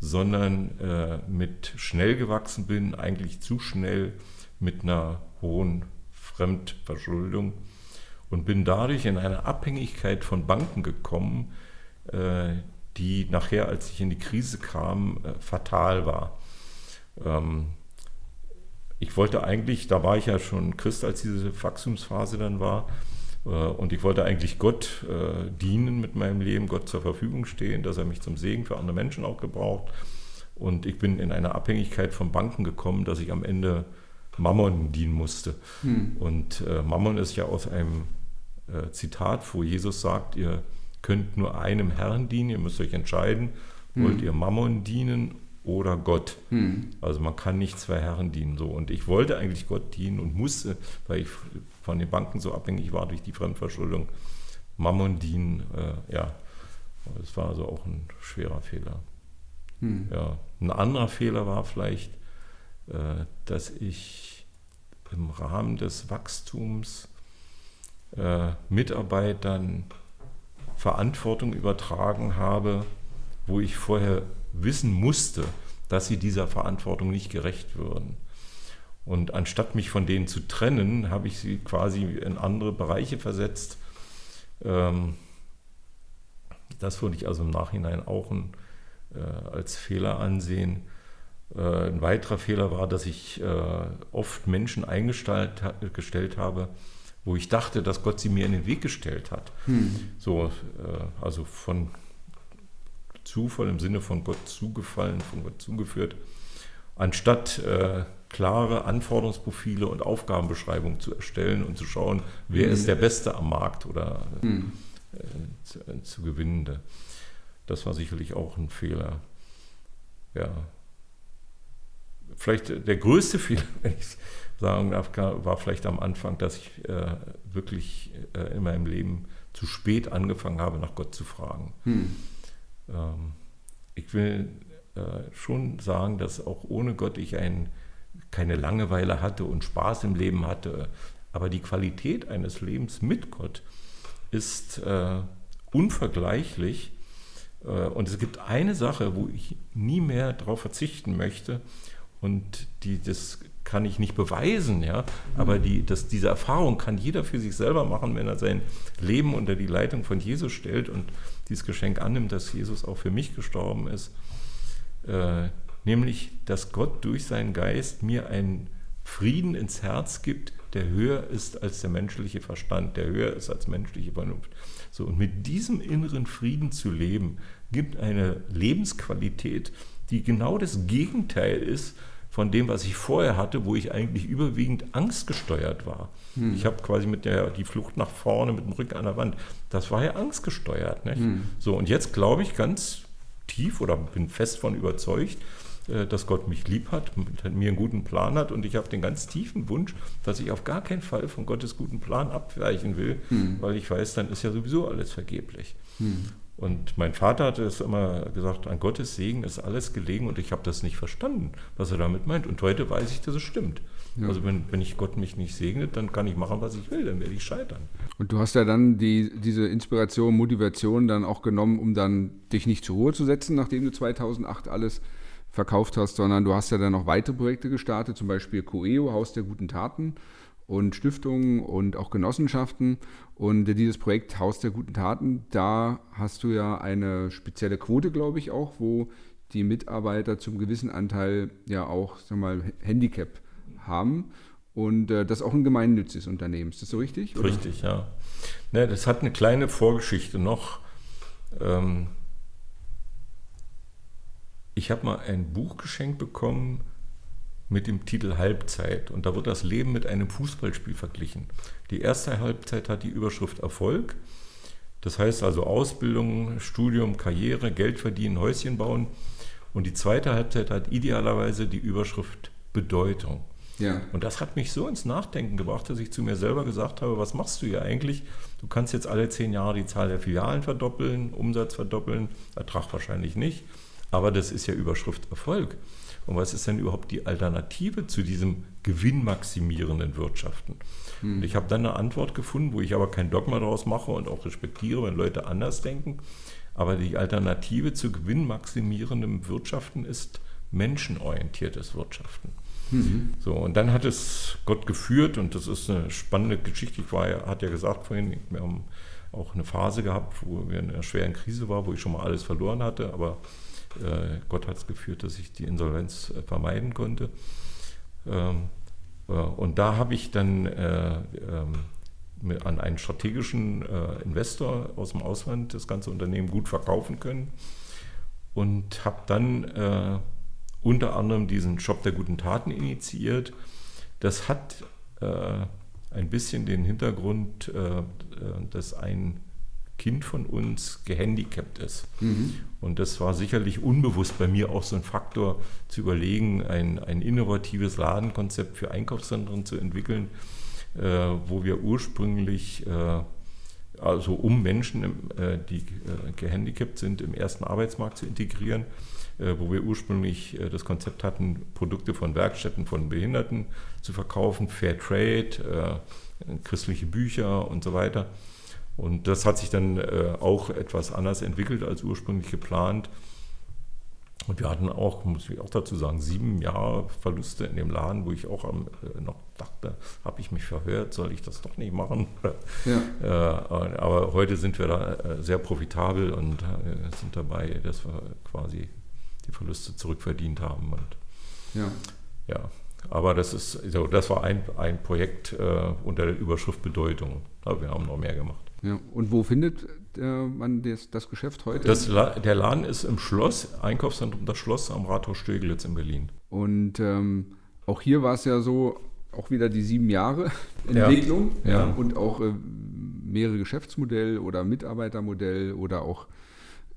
sondern äh, mit schnell gewachsen bin, eigentlich zu schnell mit einer hohen Fremdverschuldung und bin dadurch in eine Abhängigkeit von Banken gekommen, äh, die nachher, als ich in die Krise kam, äh, fatal war. Ich wollte eigentlich, da war ich ja schon Christ, als diese Wachstumsphase dann war, äh, und ich wollte eigentlich Gott äh, dienen mit meinem Leben, Gott zur Verfügung stehen, dass er mich zum Segen für andere Menschen auch gebraucht. Und ich bin in eine Abhängigkeit von Banken gekommen, dass ich am Ende Mammon dienen musste. Hm. Und äh, Mammon ist ja aus einem Zitat, wo Jesus sagt, ihr könnt nur einem Herrn dienen, ihr müsst euch entscheiden, hm. wollt ihr Mammon dienen oder Gott. Hm. Also man kann nicht zwei Herren dienen. So. Und ich wollte eigentlich Gott dienen und musste, weil ich von den Banken so abhängig war durch die Fremdverschuldung, Mammon dienen. Äh, ja, das war also auch ein schwerer Fehler. Hm. Ja. Ein anderer Fehler war vielleicht, äh, dass ich im Rahmen des Wachstums äh, Mitarbeitern Verantwortung übertragen habe, wo ich vorher wissen musste, dass sie dieser Verantwortung nicht gerecht würden. Und anstatt mich von denen zu trennen, habe ich sie quasi in andere Bereiche versetzt. Ähm, das würde ich also im Nachhinein auch äh, als Fehler ansehen. Äh, ein weiterer Fehler war, dass ich äh, oft Menschen eingestellt gestellt habe, wo ich dachte, dass Gott sie mir in den Weg gestellt hat. Hm. So, also von Zufall im Sinne von Gott zugefallen, von Gott zugeführt, anstatt äh, klare Anforderungsprofile und Aufgabenbeschreibungen zu erstellen und zu schauen, wer mhm. ist der Beste am Markt oder mhm. äh, zu, äh, zu gewinnende. Das war sicherlich auch ein Fehler. Ja. Vielleicht der größte (laughs) Fehler, wenn ich sagen darf, war vielleicht am Anfang, dass ich äh, wirklich äh, in meinem Leben zu spät angefangen habe, nach Gott zu fragen. Hm. Ähm, ich will äh, schon sagen, dass auch ohne Gott ich ein, keine Langeweile hatte und Spaß im Leben hatte. Aber die Qualität eines Lebens mit Gott ist äh, unvergleichlich. Äh, und es gibt eine Sache, wo ich nie mehr darauf verzichten möchte und die das kann ich nicht beweisen, ja. Aber die, das, diese Erfahrung kann jeder für sich selber machen, wenn er sein Leben unter die Leitung von Jesus stellt und dieses Geschenk annimmt, dass Jesus auch für mich gestorben ist. Äh, nämlich, dass Gott durch seinen Geist mir einen Frieden ins Herz gibt, der höher ist als der menschliche Verstand, der höher ist als menschliche Vernunft. So, und mit diesem inneren Frieden zu leben, gibt eine Lebensqualität, die genau das Gegenteil ist von dem, was ich vorher hatte, wo ich eigentlich überwiegend angstgesteuert war. Hm. Ich habe quasi mit der die Flucht nach vorne mit dem Rücken an der Wand, das war ja angstgesteuert. Hm. So, und jetzt glaube ich ganz tief oder bin fest von überzeugt, äh, dass Gott mich lieb hat, mir einen guten Plan hat und ich habe den ganz tiefen Wunsch, dass ich auf gar keinen Fall von Gottes guten Plan abweichen will, hm. weil ich weiß, dann ist ja sowieso alles vergeblich. Hm. Und mein Vater hatte es immer gesagt, an Gottes Segen ist alles gelegen und ich habe das nicht verstanden, was er damit meint. Und heute weiß ich, dass es stimmt. Ja. Also wenn, wenn ich Gott mich nicht segnet, dann kann ich machen, was ich will, dann werde ich scheitern. Und du hast ja dann die, diese Inspiration, Motivation dann auch genommen, um dann dich nicht zur Ruhe zu setzen, nachdem du 2008 alles verkauft hast, sondern du hast ja dann noch weitere Projekte gestartet, zum Beispiel Coeo, Haus der guten Taten und Stiftungen und auch Genossenschaften. Und dieses Projekt Haus der guten Taten, da hast du ja eine spezielle Quote, glaube ich, auch, wo die Mitarbeiter zum gewissen Anteil ja auch, sag mal, Handicap haben. Und äh, das ist auch ein gemeinnütziges Unternehmen. Ist das so richtig? Oder? Richtig, ja. Ne, das hat eine kleine Vorgeschichte noch. Ähm, ich habe mal ein Buch geschenkt bekommen mit dem Titel Halbzeit und da wird das Leben mit einem Fußballspiel verglichen. Die erste Halbzeit hat die Überschrift Erfolg. Das heißt also Ausbildung, Studium, Karriere, Geld verdienen, Häuschen bauen. Und die zweite Halbzeit hat idealerweise die Überschrift Bedeutung. Ja. Und das hat mich so ins Nachdenken gebracht, dass ich zu mir selber gesagt habe, was machst du hier eigentlich? Du kannst jetzt alle zehn Jahre die Zahl der Filialen verdoppeln, Umsatz verdoppeln, Ertrag wahrscheinlich nicht. Aber das ist ja Überschrift Erfolg. Und was ist denn überhaupt die Alternative zu diesem gewinnmaximierenden Wirtschaften? Hm. Und ich habe dann eine Antwort gefunden, wo ich aber kein Dogma daraus mache und auch respektiere, wenn Leute anders denken. Aber die Alternative zu gewinnmaximierendem Wirtschaften ist menschenorientiertes Wirtschaften. Mhm. So, und dann hat es Gott geführt und das ist eine spannende Geschichte. Ich war ja, hat ja gesagt vorhin, wir haben auch eine Phase gehabt, wo wir in einer schweren Krise waren, wo ich schon mal alles verloren hatte, aber äh, Gott hat es geführt, dass ich die Insolvenz äh, vermeiden konnte. Ähm, äh, und da habe ich dann ähm, an einen strategischen Investor aus dem Ausland das ganze Unternehmen gut verkaufen können und habe dann unter anderem diesen Shop der guten Taten initiiert. Das hat ein bisschen den Hintergrund, dass ein Kind von uns gehandicapt ist. Mhm. Und das war sicherlich unbewusst bei mir auch so ein Faktor, zu überlegen, ein, ein innovatives Ladenkonzept für Einkaufszentren zu entwickeln, äh, wo wir ursprünglich, äh, also um Menschen, äh, die äh, gehandicapt sind, im ersten Arbeitsmarkt zu integrieren, äh, wo wir ursprünglich äh, das Konzept hatten, Produkte von Werkstätten von Behinderten zu verkaufen, Fair Trade, christliche Bücher und so weiter. Und das hat sich dann äh, auch etwas anders entwickelt als ursprünglich geplant. Und wir hatten auch, muss ich auch dazu sagen, sieben Jahre Verluste in dem Laden, wo ich auch am, äh, noch dachte, habe ich mich verhört, soll ich das doch nicht machen? (laughs) Ja. Äh, aber heute sind wir da äh, sehr profitabel und äh, sind dabei, dass wir quasi die Verluste zurückverdient haben. Und, ja. ja. Aber das ist, so, das war ein, ein Projekt äh, unter der Überschrift Bedeutung. Aber wir haben noch mehr gemacht. Ja. Und wo findet äh, man das, das, Geschäft heute? Das der Laden ist im Schloss, Einkaufszentrum Das Schloss am Rathaus Steglitz in Berlin. Und ähm, auch hier war es ja so, auch wieder die sieben Jahre (laughs) Entwicklung ja. Ja, und auch äh, mehrere Geschäftsmodelle oder Mitarbeitermodell oder auch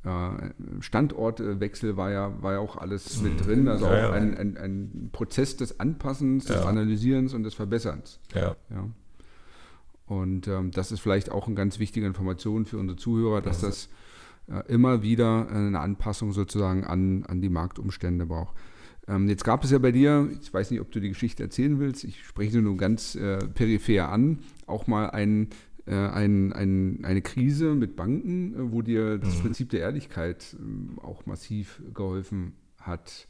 äh, Standortwechsel war ja, war ja auch alles mit mhm. drin. Also ja, auch ein, ein, ein, Prozess des Anpassens, des Analysierens und des Verbesserns. Ja. Und ähm, das ist vielleicht auch eine ganz wichtige Information für unsere Zuhörer, dass das äh, immer wieder eine Anpassung sozusagen an, an die Marktumstände braucht. Ähm, jetzt gab es ja bei dir, ich weiß nicht, ob du die Geschichte erzählen willst, ich spreche nur ganz äh, peripher an, auch mal ein, äh, ein, ein, eine Krise mit Banken, äh, wo dir das mhm. Prinzip der Ehrlichkeit ähm, auch massiv geholfen hat.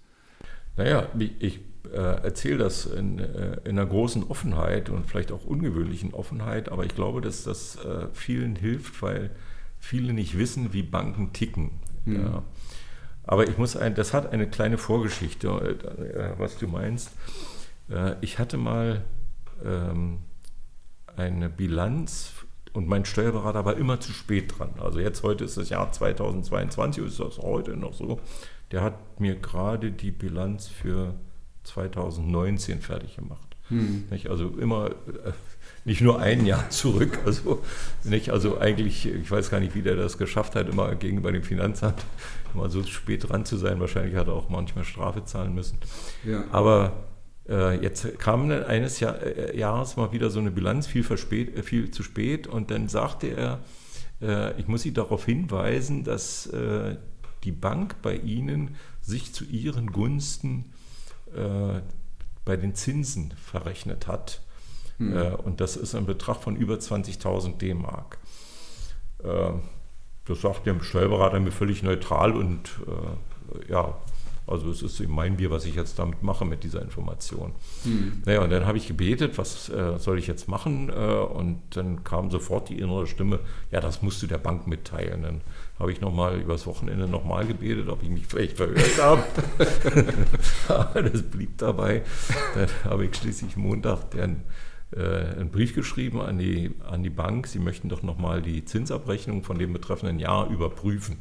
Naja, ich äh, erzähle das in, äh, in, einer großen Offenheit und vielleicht auch ungewöhnlichen Offenheit, aber ich glaube, dass das äh, vielen hilft, weil viele nicht wissen, wie Banken ticken. Mhm. Ja. Aber ich muss ein, das hat eine kleine Vorgeschichte, äh, was du meinst. Äh, ich hatte mal ähm, eine Bilanz und mein Steuerberater war immer zu spät dran. Also jetzt heute ist das Jahr 2022, ist das heute noch so. Der hat mir gerade die Bilanz für 2019 fertig gemacht. Hm. Also immer äh, nicht nur ein Jahr zurück, (laughs) also nicht, also eigentlich, ich weiß gar nicht, wie der das geschafft hat, immer gegenüber dem Finanzamt immer so spät dran zu sein. Wahrscheinlich hat er auch manchmal Strafe zahlen müssen. Ja. Aber äh, jetzt kam eines Jahr, äh, Jahres mal wieder so eine Bilanz, viel, verspät, äh, viel zu spät, und dann sagte er, äh, ich muss Sie darauf hinweisen, dass äh, die Bank bei Ihnen sich zu Ihren Gunsten äh, bei den Zinsen verrechnet hat. Mhm. und das ist ein Betrag von über 20.000 D-Mark. das sagt der Steuerberater mir völlig neutral und ja, also es ist eben mein Bier, was ich jetzt damit mache mit dieser Information. Mhm. Naja, und dann habe ich gebetet, was äh, soll ich jetzt machen? Äh, und dann kam sofort die innere Stimme, ja, das musst du der Bank mitteilen. Dann habe ich nochmal übers Wochenende nochmal gebetet, ob ich mich vielleicht verhört habe. (laughs) Aber das blieb dabei. Dann habe ich schließlich Montag den, äh, einen Brief geschrieben an die, an die Bank, sie möchten doch nochmal die Zinsabrechnung von dem betreffenden Jahr überprüfen.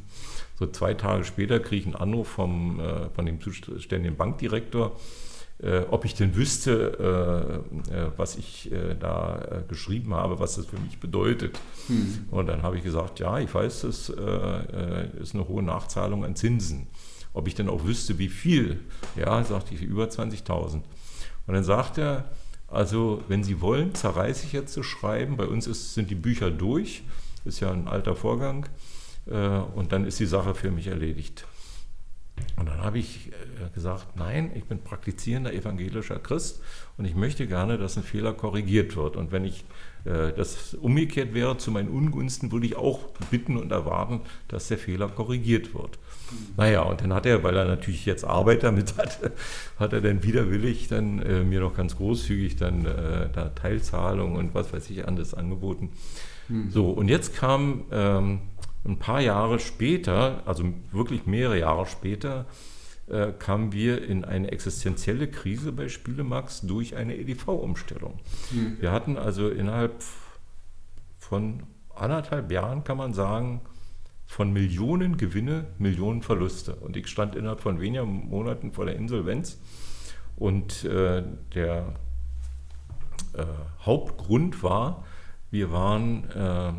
So zwei Tage später kriege ich einen Anruf vom, äh, von dem zuständigen Bankdirektor, ob ich denn wüsste, äh, äh was ich äh, da äh, geschrieben habe, was das für mich bedeutet. Hm. Und dann habe ich gesagt, ja, ich weiß, das ist eine hohe Nachzahlung an Zinsen. Ob ich denn auch wüsste, wie viel? Ja, sagte ich, über 20.000. Und dann sagt er, also wenn Sie wollen, zerreiße ich jetzt zu schreiben. Bei uns ist, sind die Bücher durch, ist ja ein alter Vorgang. Äh, und dann ist die Sache für mich erledigt. Und dann habe ich äh, gesagt, nein, ich bin praktizierender evangelischer Christ und ich möchte gerne, dass ein Fehler korrigiert wird. Und wenn ich äh, das umgekehrt wäre zu meinen Ungunsten, würde ich auch bitten und erwarten, dass der Fehler korrigiert wird. Mhm. Naja, und dann hat er, weil er natürlich jetzt Arbeit damit hat, (laughs) hat er dann widerwillig dann äh, mir noch ganz großzügig dann äh, da Teilzahlung und was weiß ich anderes angeboten. Mhm. So, und jetzt kam ähm, ein paar Jahre später, also wirklich mehrere Jahre später, äh, kamen wir in eine existenzielle Krise bei Spielemax durch eine EDV-Umstellung. Mhm. Wir hatten also innerhalb von anderthalb Jahren, kann man sagen, von Millionen Gewinne, Millionen Verluste. Und ich stand innerhalb von weniger Monaten vor der Insolvenz. Und äh, der äh, Hauptgrund war, wir waren äh,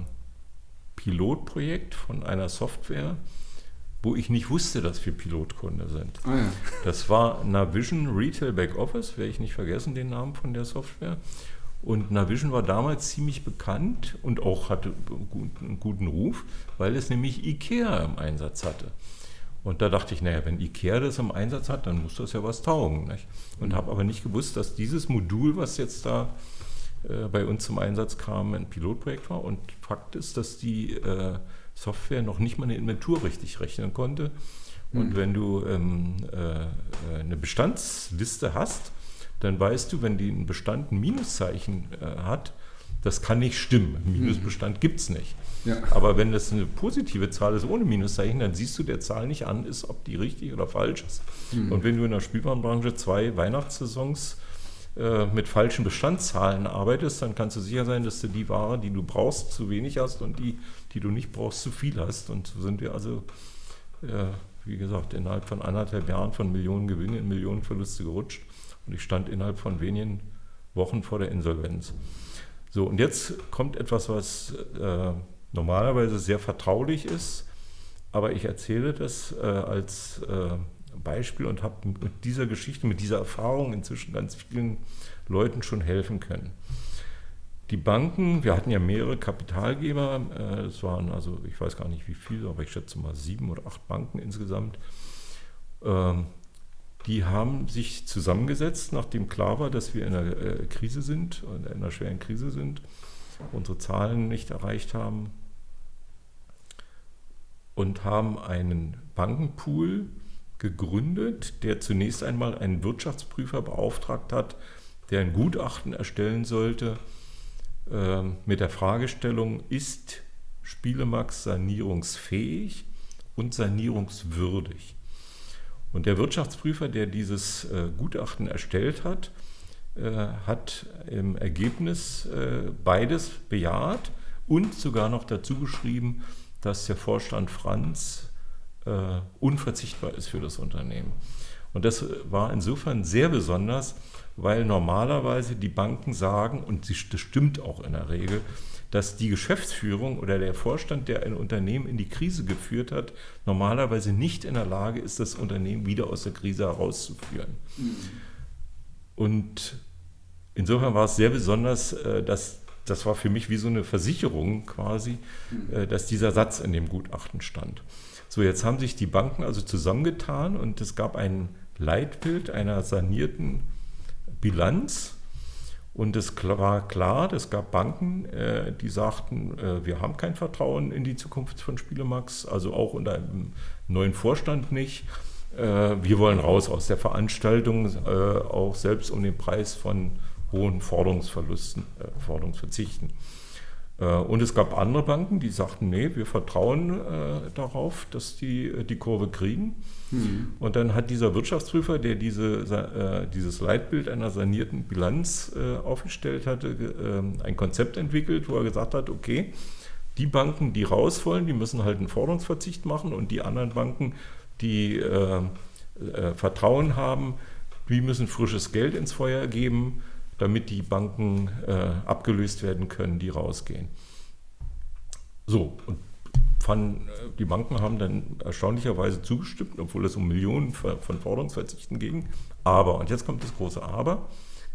Pilotprojekt von einer Software, wo ich nicht wusste, dass wir Pilotkunde sind. Ah, ja. Das war Navision Retail Back Office, werde ich nicht vergessen, den Namen von der Software. Und Navision war damals ziemlich bekannt und auch hatte einen guten Ruf, weil es nämlich IKEA im Einsatz hatte. Und da dachte ich, naja, wenn IKEA das im Einsatz hat, dann muss das ja was taugen. Nicht? Und mhm. habe aber nicht gewusst, dass dieses Modul, was jetzt da äh, bei uns zum Einsatz kam, ein Pilotprojekt war. Und Fakt ist, dass die äh, Software noch nicht mal eine Inventur richtig rechnen konnte. Und mhm. wenn du ähm, äh, eine Bestandsliste hast, dann weißt du, wenn die einen Bestand ein Minuszeichen äh, hat, das kann nicht stimmen. Minusbestand mhm. gibt es nicht. Ja. Aber wenn das eine positive Zahl ist ohne Minuszeichen, dann siehst du der Zahl nicht an, ist, ob die richtig oder falsch ist. Mhm. Und wenn du in der Spielwarenbranche zwei Weihnachtssaisons äh, mit falschen Bestandszahlen arbeitest, dann kannst du sicher sein, dass du die Ware, die du brauchst, zu wenig hast und die, die du nicht brauchst, zu viel hast. Und so sind wir also, äh, wie gesagt, innerhalb von anderthalb Jahren von Millionen Gewinne in Millionen Verluste gerutscht. Und ich stand innerhalb von wenigen Wochen vor der Insolvenz. So, und jetzt kommt etwas, was äh, normalerweise sehr vertraulich ist, aber ich erzähle das äh, als äh, Beispiel und habe mit dieser Geschichte, mit dieser Erfahrung inzwischen ganz vielen Leuten schon helfen können. Die Banken, wir hatten ja mehrere Kapitalgeber, äh, es waren also, ich weiß gar nicht wie viele, aber ich schätze mal sieben oder acht Banken insgesamt. Ähm, die haben sich zusammengesetzt, nachdem klar war, dass wir in einer äh, Krise sind, in einer schweren Krise sind, unsere Zahlen nicht erreicht haben und haben einen Bankenpool gegründet, der zunächst einmal einen Wirtschaftsprüfer beauftragt hat, der ein Gutachten erstellen sollte äh, mit der Fragestellung, ist Spielemax sanierungsfähig und sanierungswürdig? Und der Wirtschaftsprüfer, der dieses äh, Gutachten erstellt hat, äh, hat im Ergebnis äh, beides bejaht und sogar noch dazu geschrieben, dass der Vorstand Franz äh, unverzichtbar ist für das Unternehmen. Und das war insofern sehr besonders, weil normalerweise die Banken sagen, und das stimmt auch in der Regel, dass die Geschäftsführung oder der Vorstand, der ein Unternehmen in die Krise geführt hat, normalerweise nicht in der Lage ist, das Unternehmen wieder aus der Krise herauszuführen. Und insofern war es sehr besonders, äh, dass das war für mich wie so eine Versicherung quasi, äh, dass dieser Satz in dem Gutachten stand. So, jetzt haben sich die Banken also zusammengetan und es gab ein Leitbild einer sanierten Bilanz. Und es war klar, es gab Banken, äh, die sagten, wir haben kein Vertrauen in die Zukunft von Spielemax, also auch unter einem neuen Vorstand nicht. wir wollen raus aus der Veranstaltung, auch selbst um den Preis von hohen Forderungsverlusten, äh, Forderungsverzichten. Äh, und es gab andere Banken, die sagten, nee, wir vertrauen äh, darauf, dass die äh, die Kurve kriegen. Mhm. Und dann hat dieser Wirtschaftsprüfer, der diese, äh, dieses Leitbild einer sanierten Bilanz äh, aufgestellt hatte, ähm, ein Konzept entwickelt, wo er gesagt hat, okay, die Banken, die raus wollen, die müssen halt einen Forderungsverzicht machen und die anderen Banken, die Vertrauen haben, die müssen frisches Geld ins Feuer geben damit die Banken äh, abgelöst werden können, die rausgehen. So, und fanden, äh, die Banken haben dann erstaunlicherweise zugestimmt, obwohl es um Millionen von Forderungsverzichten ging. Aber, und jetzt kommt das große Aber,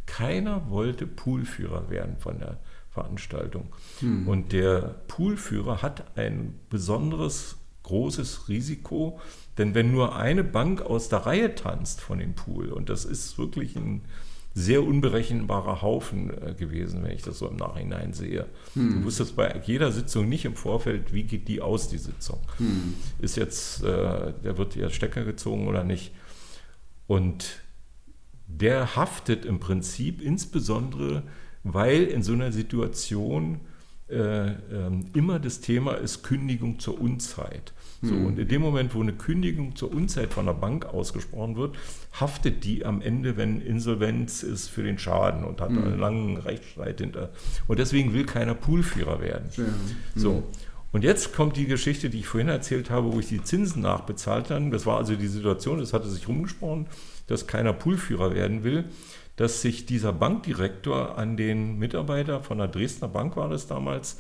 keiner wollte Poolführer werden von der Veranstaltung. Hm. Und der Poolführer hat ein besonderes großes Risiko, denn wenn nur eine Bank aus der Reihe tanzt von dem Pool, und das ist wirklich ein sehr unberechenbarer Haufen äh, gewesen, wenn ich das so im Nachhinein sehe. Hm. Du wusstest bei jeder Sitzung nicht im Vorfeld, wie geht die aus, die Sitzung. Hm. Ist jetzt, äh, der wird jetzt Stecker gezogen oder nicht. Und der haftet im Prinzip insbesondere, weil in so einer Situation äh, ähm, immer das Thema ist Kündigung zur Unzeit. So, mhm. Und in dem Moment, wo eine Kündigung zur Unzeit von der Bank ausgesprochen wird, haftet die am Ende, wenn Insolvenz ist, für den Schaden und hat mhm. einen langen Rechtsstreit hinter. Und deswegen will keiner Poolführer werden. Ja. Mhm. So. Und jetzt kommt die Geschichte, die ich vorhin erzählt habe, wo ich die Zinsen nachbezahlt habe. Das war also die Situation, das hatte sich rumgesprochen, dass keiner Poolführer werden will dass sich dieser Bankdirektor an den Mitarbeiter von der Dresdner Bank war das damals,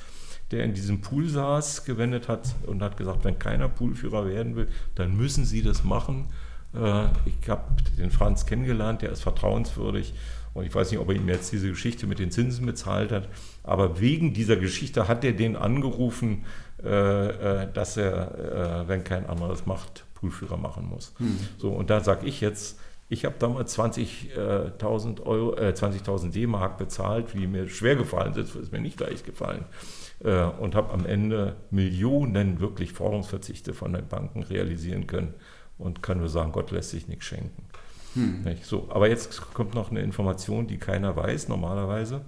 der in diesem Pool saß, gewendet hat und hat gesagt, wenn keiner Poolführer werden will, dann müssen Sie das machen. Äh, ich habe den Franz kennengelernt, der ist vertrauenswürdig und ich weiß nicht, ob er ihm jetzt diese Geschichte mit den Zinsen bezahlt hat, aber wegen dieser Geschichte hat er den angerufen, äh, äh, dass er, wenn kein anderes macht, Poolführer machen muss. Hm. So, und da sage ich jetzt, ich habe damals 20.000 Euro, äh, 20.000 D-Mark bezahlt, wie mir schwer gefallen ist, ist mir nicht leicht gefallen. Äh, und habe am Ende Millionen wirklich Forderungsverzichte von den Banken realisieren können und kann nur sagen, Gott lässt sich nichts schenken. Hm. So, aber jetzt kommt noch eine Information, die keiner weiß normalerweise.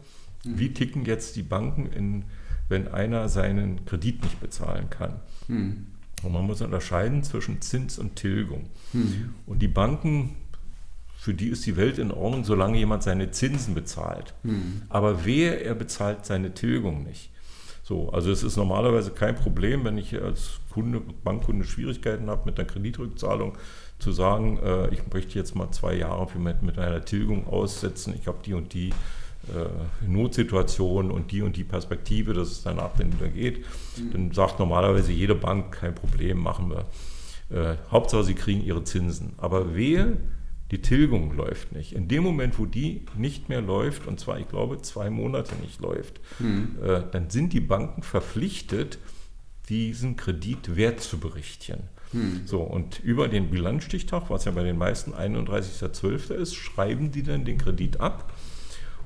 Hm. Wie ticken jetzt die Banken, in, wenn einer seinen Kredit nicht bezahlen kann? Hm. Und man muss unterscheiden zwischen Zins und Tilgung. Hm. Und die Banken für die ist die Welt in Ordnung, solange jemand seine Zinsen bezahlt. Mhm. Aber wehe, er bezahlt seine Tilgung nicht. So, also es ist normalerweise kein Problem, wenn ich als Kunde, Bankkunde Schwierigkeiten habe mit einer Kreditrückzahlung, zu sagen, äh, ich möchte jetzt mal zwei Jahre mit, mit einer Tilgung aussetzen, ich habe die und die äh, Notsituation und die und die Perspektive, dass es danach dann wieder geht. Mhm. Dann sagt normalerweise jede Bank, kein Problem, machen wir. Äh, Hauptsache, sie kriegen ihre Zinsen. Aber wehe, die Tilgung läuft nicht. In dem Moment, wo die nicht mehr läuft, und zwar, ich glaube, zwei Monate nicht läuft, mhm. äh, dann sind die Banken verpflichtet, diesen Kredit wert zu berichten. Mhm. So, und über den Bilanzstichtag, was ja bei den meisten 31.12. ist, schreiben die dann den Kredit ab.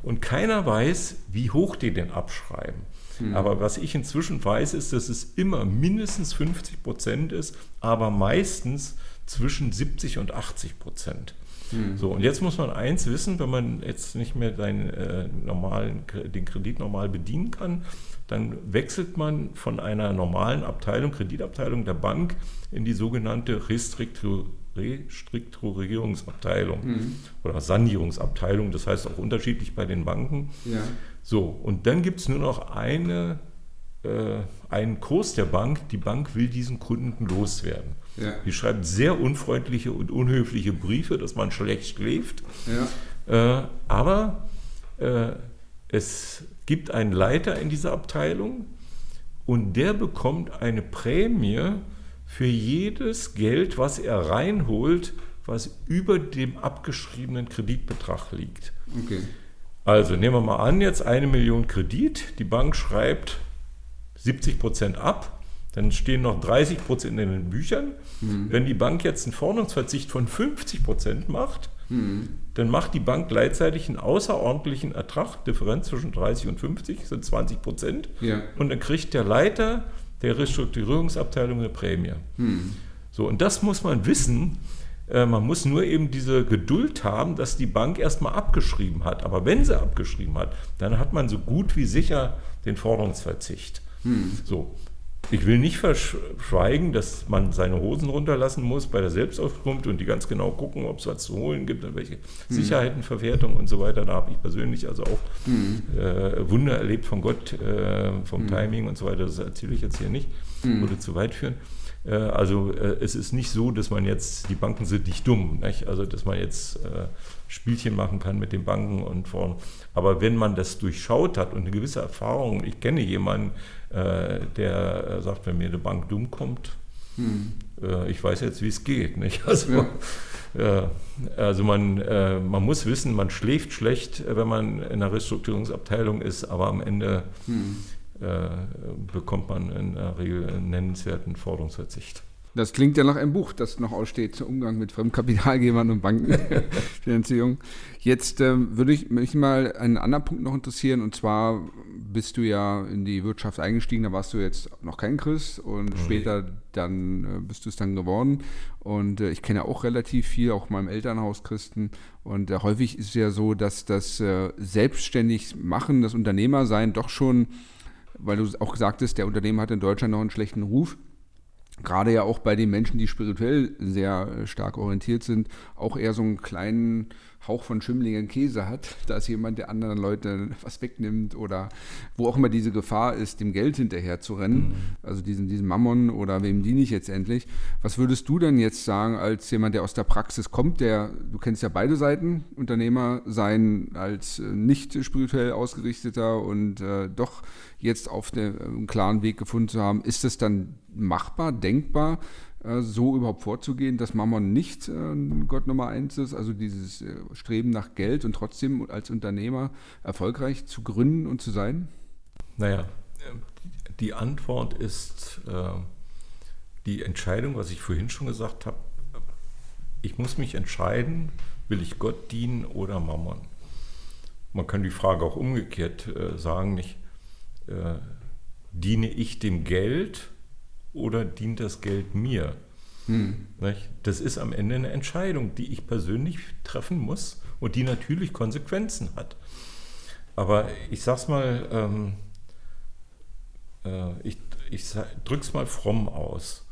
Und keiner weiß, wie hoch die den abschreiben. Mhm. Aber was ich inzwischen weiß, ist, dass es immer mindestens 50 Prozent ist, aber meistens zwischen 70 und 80 Prozent. Mhm. So, und jetzt muss man eins wissen, wenn man jetzt nicht mehr seinen, äh, normalen, den Kredit normal bedienen kann, dann wechselt man von einer normalen Abteilung, Kreditabteilung der Bank, in die sogenannte Restruktur Restrukturierungsabteilung mhm. oder Sanierungsabteilung, das heißt auch unterschiedlich bei den Banken. Ja. So, und dann gibt es nur noch eine, äh, einen Kurs der Bank, die Bank will diesen Kunden loswerden. Ja. Die schreibt sehr unfreundliche und unhöfliche Briefe, dass man schlecht schläft. Ja. Äh, aber äh, es gibt einen Leiter in dieser Abteilung und der bekommt eine Prämie für jedes Geld, was er reinholt, was über dem abgeschriebenen Kreditbetrag liegt. Okay. Also nehmen wir mal an, jetzt eine Million Kredit, die Bank schreibt 70 Prozent ab, dann stehen noch 30 Prozent in den Büchern. Mhm. Wenn die Bank jetzt einen Forderungsverzicht von 50 Prozent macht, mhm. dann macht die Bank gleichzeitig einen außerordentlichen Ertrag, Differenz zwischen 30 und 50 sind 20 Prozent. Ja. Und dann kriegt der Leiter der Restrukturierungsabteilung eine Prämie. Mhm. So, und das muss man wissen, äh, man muss nur eben diese Geduld haben, dass die Bank erstmal abgeschrieben hat. Aber wenn sie abgeschrieben hat, dann hat man so gut wie sicher den Forderungsverzicht. Hm. So. Ich will nicht verschweigen, dass man seine Hosen runterlassen muss bei der Selbstauskunft und die ganz genau gucken, ob es was zu holen gibt und welche hm. Sicherheitenverwertung und so weiter. Da habe ich persönlich also auch hm. äh, Wunder erlebt von Gott, äh, vom hm. Timing und so weiter. Das erzähle ich jetzt hier nicht, hm. würde zu weit führen. Äh, also äh, es ist nicht so, dass man jetzt, die Banken sind nicht dumm, nicht? also dass man jetzt äh, Spielchen machen kann mit den Banken und vorn. Aber wenn man das durchschaut hat und eine gewisse Erfahrung, ich kenne jemanden, der sagt, wenn mir eine Bank dumm kommt, hm. ich weiß jetzt, wie es geht. Nicht? (laughs) Also, ja. also man, man muss wissen, man schläft schlecht, wenn man in einer Restrukturierungsabteilung ist, aber am Ende hm äh, bekommt man in der Regel einen nennenswerten Forderungsverzicht. Das klingt ja nach einem Buch, das noch aussteht, zum Umgang mit Fremdkapitalgebern und Bankenfinanzierung. (laughs) Jetzt ähm, würde ich mich mal einen anderen Punkt noch interessieren, und zwar bist du ja in die Wirtschaft eingestiegen, da warst du jetzt noch kein Christ und mhm. später dann äh, bist du es dann geworden. Und äh, ich kenne auch relativ viel, auch meinem Elternhaus Christen. Und äh, häufig ist es ja so, dass das äh, selbstständig machen, das Unternehmersein doch schon weil du auch sagtest, der Unternehmer hat in Deutschland noch einen schlechten Ruf. Gerade ja auch bei den Menschen, die spirituell sehr äh, stark orientiert sind, auch eher so einen kleinen Hauch von Schimmlingen Käse hat, (laughs) dass jemand der anderen Leute was wegnimmt oder wo auch immer diese Gefahr ist, dem Geld hinterher zu rennen, mhm. also diesen, diesen Mammon oder wem diene ich jetzt endlich. Was würdest du denn jetzt sagen als jemand, der aus der Praxis kommt, der, du kennst ja beide Seiten, Unternehmer sein als äh, nicht spirituell ausgerichteter und äh, doch jetzt auf den, einen klaren Weg gefunden zu haben, ist es dann machbar, denkbar, äh, so überhaupt vorzugehen, dass Mammon nicht äh, Gott Nummer eins ist, also dieses äh, Streben nach Geld und trotzdem als Unternehmer erfolgreich zu gründen und zu sein? Naja, die Antwort ist die Entscheidung, was ich vorhin schon gesagt habe. Ich muss mich entscheiden, will ich Gott dienen oder Mammon? Man kann die Frage auch umgekehrt sagen, nicht, diene ich dem Geld oder dient das Geld mir? Hm. Das ist am Ende eine Entscheidung, die ich persönlich treffen muss und die natürlich Konsequenzen hat. Aber ich sag's mal, ähm, äh, ich, ich drück's mal fromm aus.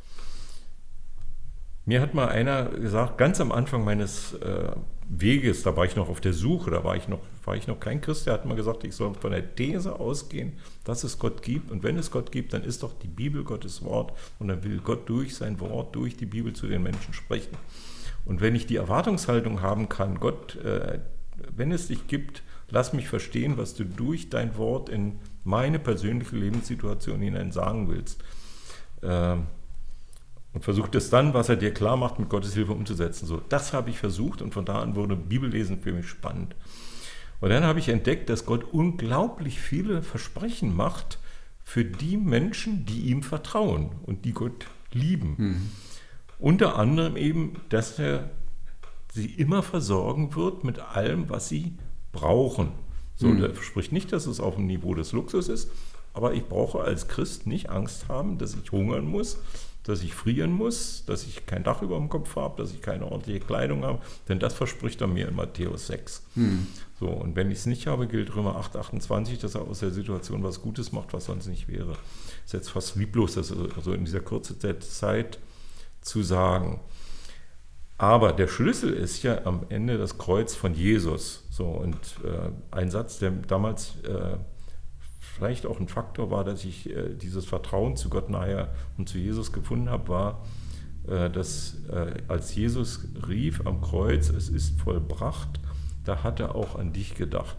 Mir hat mal einer gesagt, ganz am Anfang meines äh, Weges, da war ich noch auf der Suche, da war ich noch, war ich noch kein Christ, der hat mal gesagt, ich soll von der These ausgehen, dass es Gott gibt. Und wenn es Gott gibt, dann ist doch die Bibel Gottes Wort und dann will Gott durch sein Wort, durch die Bibel zu den Menschen sprechen. Und wenn ich die Erwartungshaltung haben kann, Gott, äh, wenn es dich gibt, lass mich verstehen, was du durch dein Wort in meine persönliche Lebenssituation hinein sagen willst. Äh, und versucht es dann, was er dir klar macht, mit Gottes Hilfe umzusetzen. So, das habe ich versucht und von da an wurde Bibellesen für mich spannend. Und dann habe ich entdeckt, dass Gott unglaublich viele Versprechen macht für die Menschen, die ihm vertrauen und die Gott lieben. Mhm. Unter anderem eben, dass er sie immer versorgen wird mit allem, was sie brauchen. So, mhm. der spricht nicht, dass es auf dem Niveau des Luxus ist, Aber ich brauche als Christ nicht Angst haben, dass ich hungern muss, dass ich frieren muss, dass ich kein Dach über dem Kopf habe, dass ich keine ordentliche Kleidung habe, denn das verspricht er mir in Matthäus 6. Hm. So, und wenn ich es nicht habe, gilt Römer 8, 28, dass er aus der Situation was Gutes macht, was sonst nicht wäre. Das ist jetzt fast lieblos, das also in dieser kurzen Zeit zu sagen. Aber der Schlüssel ist ja am Ende das Kreuz von Jesus. So, und äh, ein Satz, der damals äh, vielleicht auch ein Faktor war, dass ich äh, dieses Vertrauen zu Gott nachher und zu Jesus gefunden habe, war, äh, dass äh, als Jesus rief am Kreuz, es ist vollbracht, da hat er auch an dich gedacht.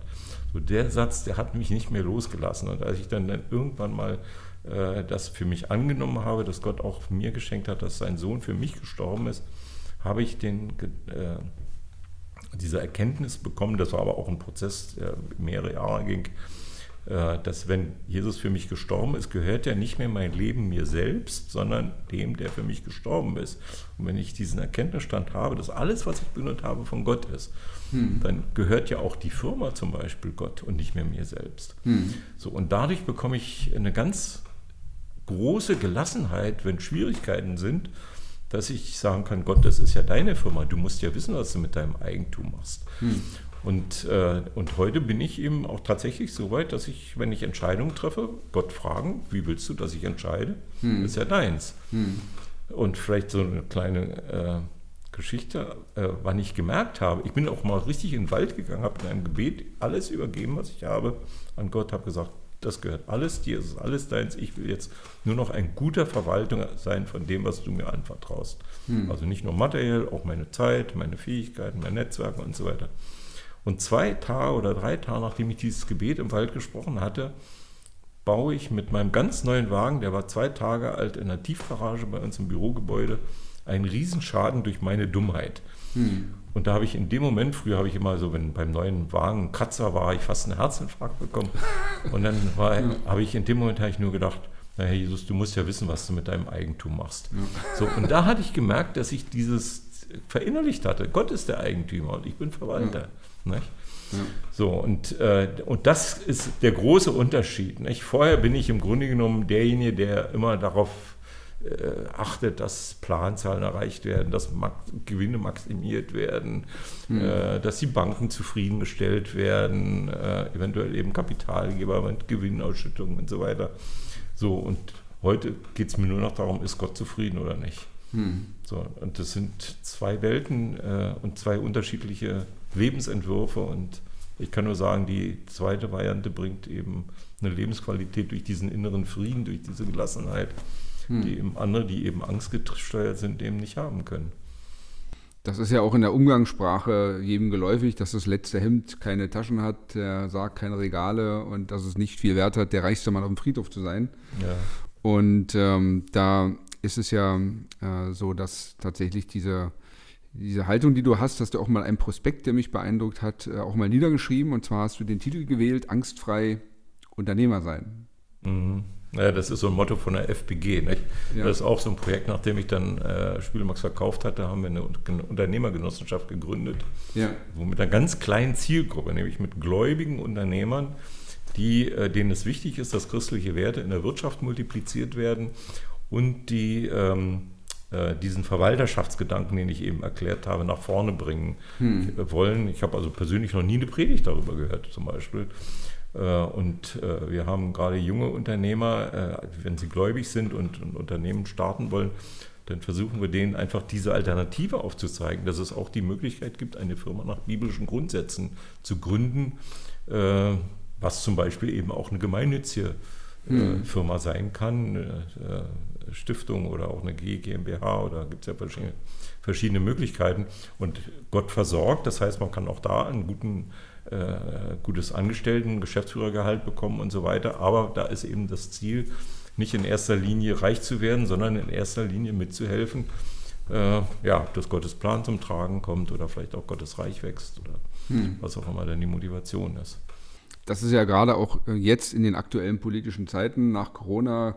So der Satz, der hat mich nicht mehr losgelassen. Und als ich dann, dann irgendwann mal äh, das für mich angenommen habe, dass Gott auch mir geschenkt hat, dass sein Sohn für mich gestorben ist, habe ich den, äh, diese Erkenntnis bekommen, das war aber auch ein Prozess, der mehrere Jahre ging, dass wenn Jesus für mich gestorben ist, gehört ja nicht mehr mein Leben mir selbst, sondern dem, der für mich gestorben ist. Und wenn ich diesen Erkenntnisstand habe, dass alles, was ich benutzt habe, von Gott ist, hm. dann gehört ja auch die Firma zum Beispiel Gott und nicht mehr mir selbst. Hm. So, und dadurch bekomme ich eine ganz große Gelassenheit, wenn Schwierigkeiten sind, dass ich sagen kann, Gott, das ist ja deine Firma, du musst ja wissen, was du mit deinem Eigentum machst. Hm. Und, äh, und heute bin ich eben auch tatsächlich so weit, dass ich, wenn ich Entscheidungen treffe, Gott fragen, wie willst du, dass ich entscheide? Hm. Das ist ja deins. Hm. Und vielleicht so eine kleine äh, Geschichte, äh, wann ich gemerkt habe, ich bin auch mal richtig in den Wald gegangen, habe in einem Gebet alles übergeben, was ich habe, an Gott, habe gesagt, das gehört alles dir, es ist alles deins. Ich will jetzt nur noch ein guter Verwalter sein von dem, was du mir anvertraust. Hm. Also nicht nur materiell, auch meine Zeit, meine Fähigkeiten, mein Netzwerk und so weiter. Und zwei Tage oder drei Tage, nachdem ich dieses Gebet im Wald gesprochen hatte, baue ich mit meinem ganz neuen Wagen, der war zwei Tage alt, in der Tiefgarage bei uns im Bürogebäude, einen Riesenschaden durch meine Dummheit. Hm. Und da habe ich in dem Moment, früher habe ich immer so, wenn beim neuen Wagen ein Kratzer war, ich fast einen Herzinfarkt bekommen. Und dann war, ja. habe ich in dem Moment habe ich nur gedacht, na Herr Jesus, du musst ja wissen, was du mit deinem Eigentum machst. Ja. So, und da hatte ich gemerkt, dass ich dieses verinnerlicht hatte. Gott ist der Eigentümer und ich bin Verwalter. Ja. Ja. So, und, äh, und das ist der große Unterschied. Nicht? Vorher bin ich im Grunde genommen derjenige, der immer darauf äh, achtet, dass Planzahlen erreicht werden, dass Gewinne maximiert werden, mhm. äh, dass die Banken zufriedengestellt werden, äh, eventuell eben Kapitalgeber mit Gewinnausschüttungen und so weiter. So, und heute geht es mir nur noch darum, ist Gott zufrieden oder nicht. Mhm. So, und das sind zwei Welten äh, und zwei unterschiedliche Lebensentwürfe und ich kann nur sagen, die zweite Variante bringt eben eine Lebensqualität durch diesen inneren Frieden, durch diese Gelassenheit, hm. die eben andere, die eben angstgesteuert sind, eben nicht haben können. Das ist ja auch in der Umgangssprache jedem geläufig, dass das letzte Hemd keine Taschen hat, der sagt keine Regale und dass es nicht viel Wert hat, der reichste Mann auf dem Friedhof zu sein. Ja. Und ähm, da ist es ja äh, so, dass tatsächlich diese, diese Haltung, die du hast, hast du auch mal einen Prospekt, der mich beeindruckt hat, äh, auch mal niedergeschrieben. Und zwar hast du den Titel gewählt, Angstfrei Unternehmer sein. Mhm. Ja, das ist so ein Motto von der FPG. Nicht? Ja. Das ist auch so ein Projekt, nachdem ich dann äh, Spielemax verkauft hatte, haben wir eine Unternehmergenossenschaft gegründet, ja. wo mit einer ganz kleinen Zielgruppe, nämlich mit gläubigen Unternehmern, die, äh, denen es wichtig ist, dass christliche Werte in der Wirtschaft multipliziert werden und die ähm, äh, diesen Verwalterschaftsgedanken, den ich eben erklärt habe, nach vorne bringen hm. wollen. Ich habe also persönlich noch nie eine Predigt darüber gehört, zum Beispiel. Äh, und äh, wir haben gerade junge Unternehmer, äh, wenn sie gläubig sind und ein Unternehmen starten wollen, dann versuchen wir denen einfach diese Alternative aufzuzeigen, dass es auch die Möglichkeit gibt, eine Firma nach biblischen Grundsätzen zu gründen, was zum Beispiel eben auch eine gemeinnützige hm. Firma sein kann, Stiftung oder auch eine GmbH oder gibt es ja verschiedene, verschiedene Möglichkeiten. Und Gott versorgt, das heißt, man kann auch da einen guten äh, gutes Angestellten, Geschäftsführergehalt bekommen und so weiter. Aber da ist eben das Ziel, nicht in erster Linie reich zu werden, sondern in erster Linie mitzuhelfen, äh, ja, dass Gottes Plan zum Tragen kommt oder vielleicht auch Gottes Reich wächst oder hm. was auch immer dann die Motivation ist. Das ist ja gerade auch äh, jetzt in den aktuellen politischen Zeiten nach Corona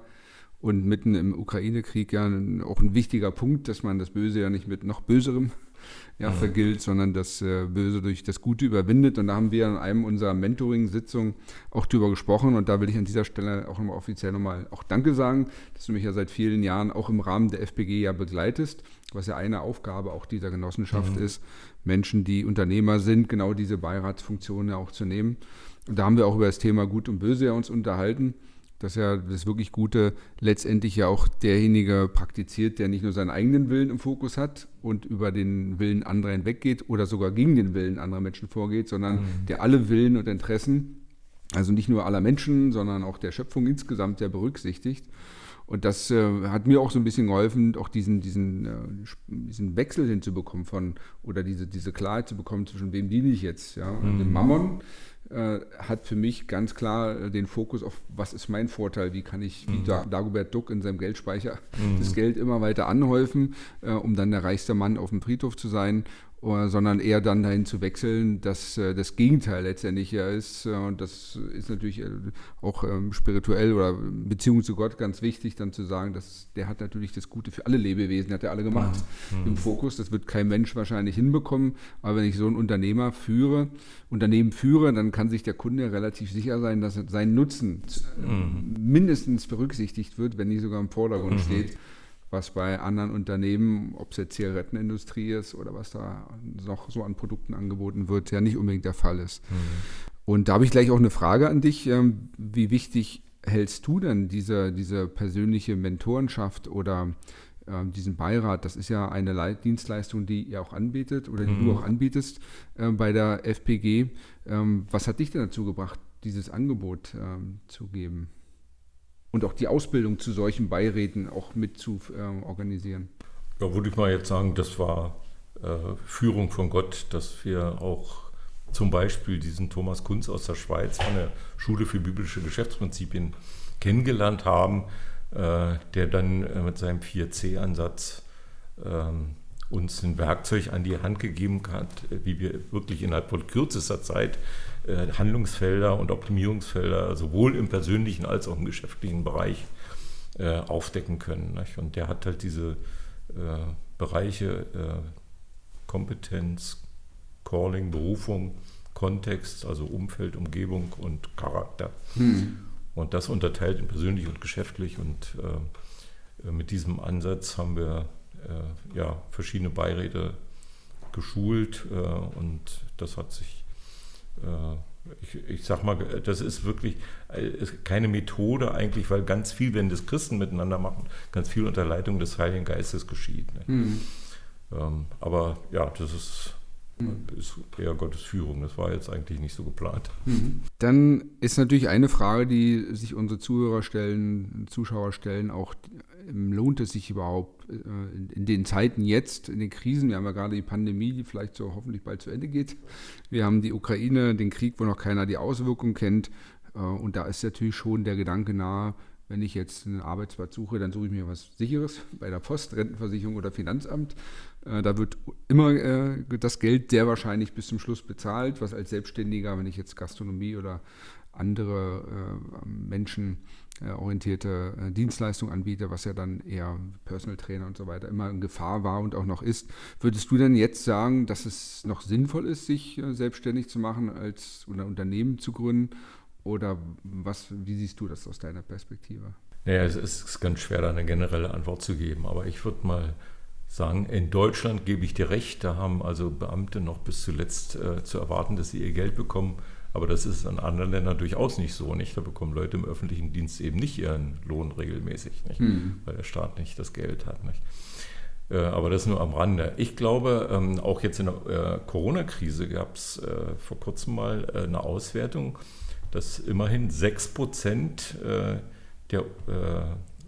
und mitten im Ukraine-Krieg ja auch ein wichtiger Punkt, dass man das Böse ja nicht mit noch Böserem ja, vergilt, sondern das äh, Böse durch das Gute überwindet. Und da haben wir in einem unserer Mentoring-Sitzungen auch drüber gesprochen. Und da will ich an dieser Stelle auch nochmal offiziell nochmal auch Danke sagen, dass du mich ja seit vielen Jahren auch im Rahmen der FPG ja begleitest, was ja eine Aufgabe auch dieser Genossenschaft mhm. ist, Menschen, die Unternehmer sind, genau diese Beiratsfunktionen ja auch zu nehmen. Und da haben wir auch über das Thema Gut und Böse ja uns unterhalten dass ja das wirklich Gute letztendlich ja auch derjenige praktiziert, der nicht nur seinen eigenen Willen im Fokus hat und über den Willen anderer hinweggeht oder sogar gegen den Willen anderer Menschen vorgeht, sondern mhm. der alle Willen und Interessen, also nicht nur aller Menschen, sondern auch der Schöpfung insgesamt ja berücksichtigt. Und das äh, hat mir auch so ein bisschen geholfen, auch diesen, diesen, äh, diesen Wechsel hinzubekommen von, oder diese, diese Klarheit zu bekommen, zwischen wem diene ich jetzt, ja, mhm. dem Mammon äh, hat für mich ganz klar äh, den Fokus auf, was ist mein Vorteil, wie kann ich, wie mhm. Dagobert Duck in seinem Geldspeicher, mhm. das Geld immer weiter anhäufen, äh, um dann der reichste Mann auf dem Friedhof zu sein sondern eher dann dahin zu wechseln, dass äh, das Gegenteil letztendlich ja ist. Äh, und das ist natürlich äh, auch ähm, spirituell oder Beziehung zu Gott ganz wichtig, dann zu sagen, dass der hat natürlich das Gute für alle Lebewesen, hat er alle gemacht mhm. im Fokus. Das wird kein Mensch wahrscheinlich hinbekommen. Aber wenn ich so einen Unternehmer führe, Unternehmen führe, dann kann sich der Kunde relativ sicher sein, dass sein Nutzen mhm. mindestens berücksichtigt wird, wenn nicht sogar im Vordergrund mhm. steht was bei anderen Unternehmen, ob es jetzt Zigarettenindustrie ist oder was da noch so an Produkten angeboten wird, ja nicht unbedingt der Fall ist. Mhm. Und da habe ich gleich auch eine Frage an dich. Ähm, wie wichtig hältst du denn diese, diese persönliche Mentorenschaft oder äh, diesen Beirat? Das ist ja eine Dienstleistung, die ihr auch anbietet oder die mhm. du auch anbietest äh, bei der FPG. Ähm, was hat dich denn dazu gebracht, dieses Angebot ähm, zu geben? Und auch die Ausbildung zu solchen Beiräten auch mit zu äh, organisieren? Ja, würde ich mal jetzt sagen, das war äh, Führung von Gott, dass wir auch zum Beispiel diesen Thomas Kunz aus der Schweiz von der Schule für biblische Geschäftsprinzipien kennengelernt haben, äh, der dann äh, mit seinem 4C-Ansatz ähm, uns ein Werkzeug an die Hand gegeben hat, wie wir wirklich innerhalb von kürzester Zeit äh, Handlungsfelder und Optimierungsfelder sowohl im persönlichen als auch im geschäftlichen Bereich äh, aufdecken können. Und der hat halt diese äh, Bereiche Kompetenz, Calling, Berufung, Kontext, also Umfeld, Umgebung und Charakter. Hm. Und das unterteilt in persönlich und geschäftlich. Und mit diesem Ansatz haben wir ja, verschiedene Beiräte geschult und das hat sich äh, ich, ich sag mal, das ist wirklich äh, keine Methode eigentlich, weil ganz viel, wenn das Christen miteinander machen, ganz viel unter Leitung des Heiligen Geistes geschieht. Ne? Mhm. Ähm, aber ja, das ist ist eher Gottes Führung. Das war jetzt eigentlich nicht so geplant. Mhm. Dann ist natürlich eine Frage, die sich unsere Zuhörer stellen, Zuschauer stellen, auch ähm, lohnt es sich überhaupt äh, in den Zeiten jetzt, in den Krisen, wir haben ja gerade die Pandemie, die vielleicht so hoffentlich bald zu Ende geht. Wir haben die Ukraine, den Krieg, wo noch keiner die Auswirkungen kennt. Äh, und da ist natürlich schon der Gedanke nahe, wenn ich jetzt einen Arbeitsplatz suche, dann suche ich mir was Sicheres bei der Post, Rentenversicherung oder Finanzamt. Äh, da wird immer äh, das Geld sehr wahrscheinlich bis zum Schluss bezahlt, was als Selbstständiger, wenn ich jetzt Gastronomie oder andere äh, menschenorientierte Dienstleistungen anbiete, was ja dann eher Personal Trainer und so weiter immer in Gefahr war und auch noch ist. Würdest du denn jetzt sagen, dass es noch sinnvoll ist, sich selbstständig zu machen als oder Unternehmen zu gründen? Oder was, wie siehst du das aus deiner Perspektive? Naja, es ist ganz schwer, da eine generelle Antwort zu geben, aber ich würde mal sagen, in Deutschland gebe ich dir recht, da haben also Beamte noch bis zuletzt äh, zu erwarten, dass sie ihr Geld bekommen. Aber das ist in anderen Ländern durchaus nicht so. Nicht? Da bekommen Leute im öffentlichen Dienst eben nicht ihren Lohn regelmäßig, nicht? Mhm. weil der Staat nicht das Geld hat. Nicht? Äh, aber das nur am Rande. Ich glaube, ähm, auch jetzt in der äh, Corona-Krise gab es äh, vor kurzem mal eine Auswertung, dass immerhin 6 Prozent äh, der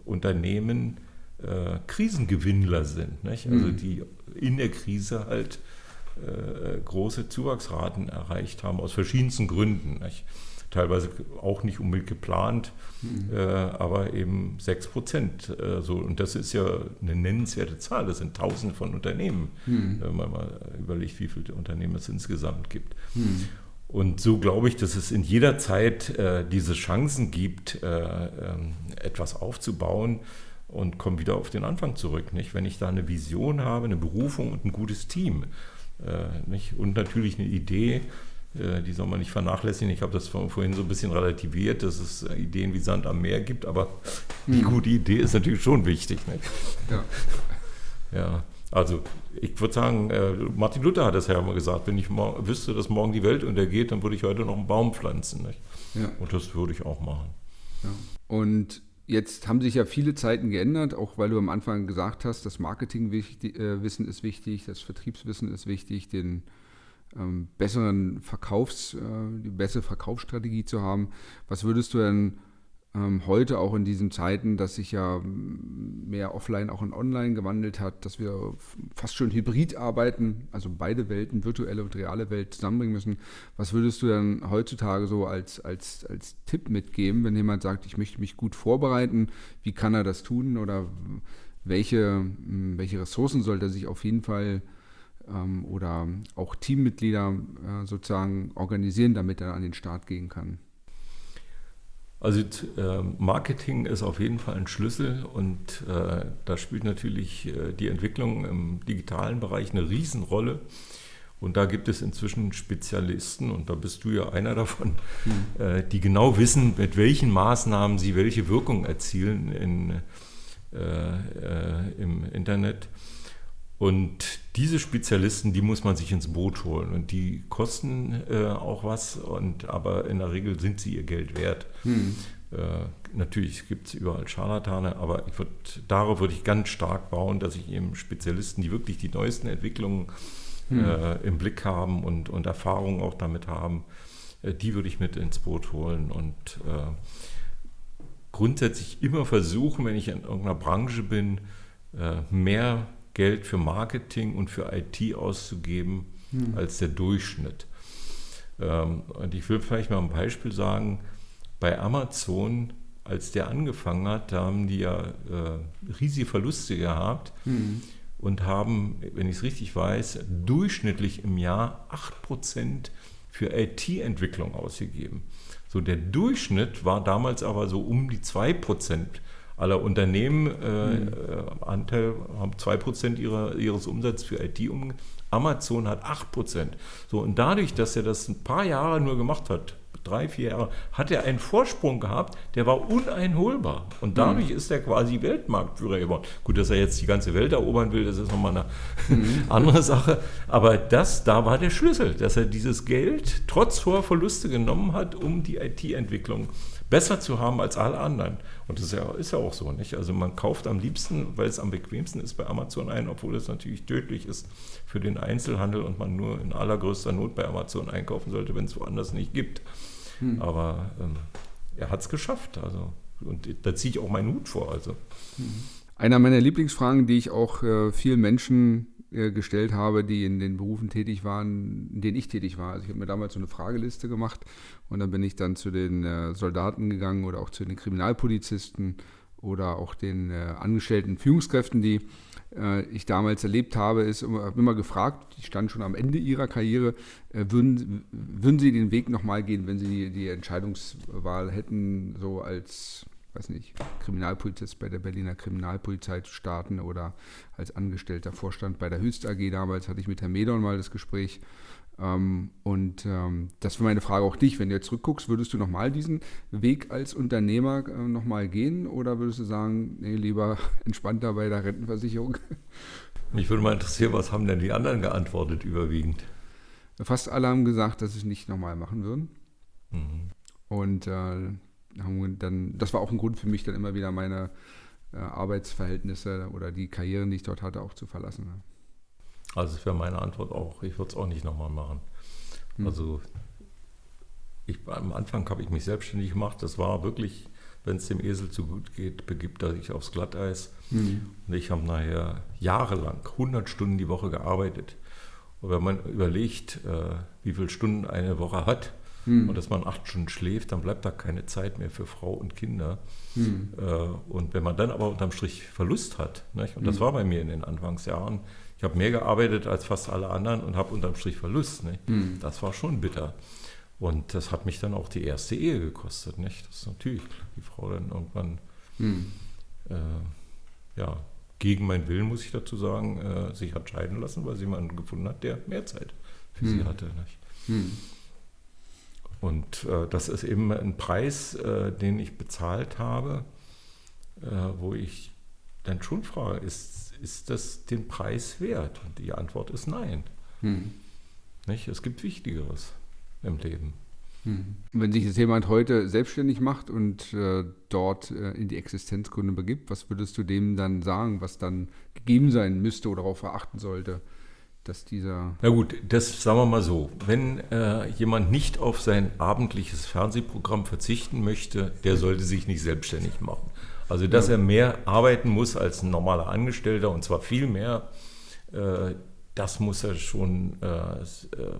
Unternehmen äh, Krisengewinnler sind. Nicht? Also mhm. die in der Krise halt äh, große Zuwachsraten erreicht haben, aus verschiedensten Gründen. Nicht? Teilweise auch nicht unbedingt geplant, mhm. äh, aber eben 6 Prozent. Äh, so. Und das ist ja eine nennenswerte Zahl. Das sind Tausende von Unternehmen, mhm. wenn man mal überlegt, wie viele Unternehmen es insgesamt gibt. Mhm. Und so glaube ich, dass es in jeder Zeit äh, diese Chancen gibt, äh, ähm, etwas aufzubauen, und komme wieder auf den Anfang zurück. Nicht? Wenn ich da eine Vision habe, eine Berufung und ein gutes Team äh, nicht? und natürlich eine Idee, äh, die soll man nicht vernachlässigen. Ich habe das vorhin so ein bisschen relativiert, dass es Ideen wie Sand am Meer gibt, aber die hm. gute Idee ist natürlich schon wichtig. Nicht? Ja. ja. Also ich würde sagen, äh, Martin Luther hat es ja immer gesagt, wenn ich wüsste, dass morgen die Welt untergeht, dann würde ich heute noch einen Baum pflanzen. Ja. Und das würde ich auch machen. Ja. Und jetzt haben sich ja viele Zeiten geändert, auch weil du am Anfang gesagt hast, das Marketingwissen äh, ist wichtig, das Vertriebswissen ist wichtig, den ähm, besseren Verkaufs, äh, die bessere Verkaufsstrategie zu haben. Was würdest du denn heute auch in diesen Zeiten, dass sich ja mehr offline auch in online gewandelt hat, dass wir fast schon hybrid arbeiten, also beide Welten, virtuelle und reale Welt zusammenbringen müssen. Was würdest du dann heutzutage so als, als, als Tipp mitgeben, wenn jemand sagt, ich möchte mich gut vorbereiten, wie kann er das tun oder welche, welche Ressourcen sollte er sich auf jeden Fall ähm, oder auch Teammitglieder äh, sozusagen organisieren, damit er an den Start gehen kann? Also äh, Marketing ist auf jeden Fall ein Schlüssel und äh, da spielt natürlich äh, die Entwicklung im digitalen Bereich eine Riesenrolle. Und da gibt es inzwischen Spezialisten, und da bist du ja einer davon, mhm. die genau wissen, mit welchen Maßnahmen sie welche Wirkung erzielen in, äh, im Internet. Und diese Spezialisten, die muss man sich ins Boot holen und die kosten äh, auch was, und, aber in der Regel sind sie ihr Geld wert. Hm. Äh, natürlich gibt es überall Scharlatane, aber ich würd, darauf würde ich ganz stark bauen, dass ich eben Spezialisten, die wirklich die neuesten Entwicklungen hm. äh, im Blick haben und, und Erfahrungen auch damit haben, äh, die würde ich mit ins Boot holen und äh, grundsätzlich immer versuchen, wenn ich in irgendeiner Branche bin, äh, mehr Geld für Marketing und für IT auszugeben hm. als der Durchschnitt. Ähm, und ich will vielleicht mal ein Beispiel sagen, bei Amazon, als der angefangen hat, da haben die ja äh, riesige Verluste gehabt hm. und haben, wenn ich es richtig weiß, durchschnittlich im Jahr 8% für IT-Entwicklung ausgegeben. So der Durchschnitt war damals aber so um die 2% aller Unternehmen äh, mhm. Anteil haben 2% ihrer, ihres Umsatzes für IT um. Amazon hat 8%. So, und dadurch, dass er das ein paar Jahre nur gemacht hat, drei, vier Jahre, hat er einen Vorsprung gehabt, der war uneinholbar. Und dadurch mhm. ist er quasi Weltmarktführer geworden. Gut, dass er jetzt die ganze Welt erobern will, das ist nochmal eine mhm. (laughs) andere Sache. Aber das, da war der Schlüssel, dass er dieses Geld trotz hoher Verluste genommen hat, um die IT-Entwicklung besser zu haben als alle anderen. Und das ist ja, ist ja auch so, nicht? Also man kauft am liebsten, weil es am bequemsten ist, bei Amazon ein, obwohl es natürlich tödlich ist für den Einzelhandel und man nur in allergrößter Not bei Amazon einkaufen sollte, wenn es woanders nicht gibt. Hm. Aber ähm, er hat es geschafft. Also, und da ziehe ich auch meinen Hut vor. Also. Einer meiner Lieblingsfragen, die ich auch äh, vielen Menschen äh, gestellt habe, die in den Berufen tätig waren, in denen ich tätig war. Also ich habe mir damals so eine Frageliste gemacht und dann bin ich dann zu den äh, Soldaten gegangen oder auch zu den Kriminalpolizisten oder auch den äh, angestellten Führungskräften, die äh, ich damals erlebt habe, ist immer, immer gefragt, die standen schon am Ende ihrer Karriere, äh, würden, würden sie den Weg nochmal gehen, wenn sie die, die Entscheidungswahl hätten, so als weiß nicht, Kriminalpolizist bei der Berliner Kriminalpolizei zu starten oder als angestellter Vorstand bei der Höchst AG damals hatte ich mit Herrn Medon mal das Gespräch. Ähm, und ähm, das war meine Frage auch dich, wenn du jetzt zurückguckst, würdest du nochmal diesen Weg als Unternehmer äh, nochmal gehen oder würdest du sagen, nee, lieber (laughs) entspannter bei der Rentenversicherung? (laughs) Mich würde mal interessieren, was haben denn die anderen geantwortet überwiegend? Fast alle haben gesagt, dass sie es nicht nochmal machen würden. Mhm. Und äh, haben dann, das war auch ein Grund für mich, dann immer wieder meine äh, Arbeitsverhältnisse oder die Karrieren, die ich dort hatte, auch zu verlassen. Ja. Also das wäre meine Antwort auch. Ich würde es auch nicht nochmal machen. Hm. Also ich, am Anfang habe ich mich selbstständig gemacht. Das war wirklich, wenn es dem Esel zu gut geht, begibt er sich aufs Glatteis. Hm. Und ich habe nachher jahrelang 100 Stunden die Woche gearbeitet. Und wenn man überlegt, äh, wie viele Stunden eine Woche hat, hm. und dass man acht Stunden schläft, dann bleibt da keine Zeit mehr für Frau und Kinder. Hm. Äh, und wenn man dann aber unterm Strich Verlust hat, nicht? und das hm. war bei mir in den Anfangsjahren, ich habe mehr gearbeitet als fast alle anderen und habe unterm Strich Verlust. Nicht? Hm. Das war schon bitter. Und das hat mich dann auch die erste Ehe gekostet. Nicht? Das ist natürlich die Frau dann irgendwann hm. äh, ja, gegen meinen Willen, muss ich dazu sagen, äh, sich hat scheiden lassen, weil sie jemanden gefunden hat, der mehr Zeit für hm. sie hatte. Hm. Und äh, das ist eben ein Preis, äh, den ich bezahlt habe, äh, wo ich dann schon frage, ist, ist das den Preis wert? Und die Antwort ist nein. Hm. Nicht? Es gibt Wichtigeres im Leben. Hm. Wenn sich jetzt jemand heute selbstständig macht und äh, dort äh, in die Existenzgründe begibt, was würdest du dem dann sagen, was dann gegeben sein müsste oder darauf verachten sollte, dass dieser. Na gut, das sagen wir mal so. Wenn äh, jemand nicht auf sein abendliches Fernsehprogramm verzichten möchte, der sollte sich nicht selbstständig machen. Also, dass ja. er mehr arbeiten muss als ein normaler Angestellter und zwar viel mehr, äh, das muss er schon äh, äh,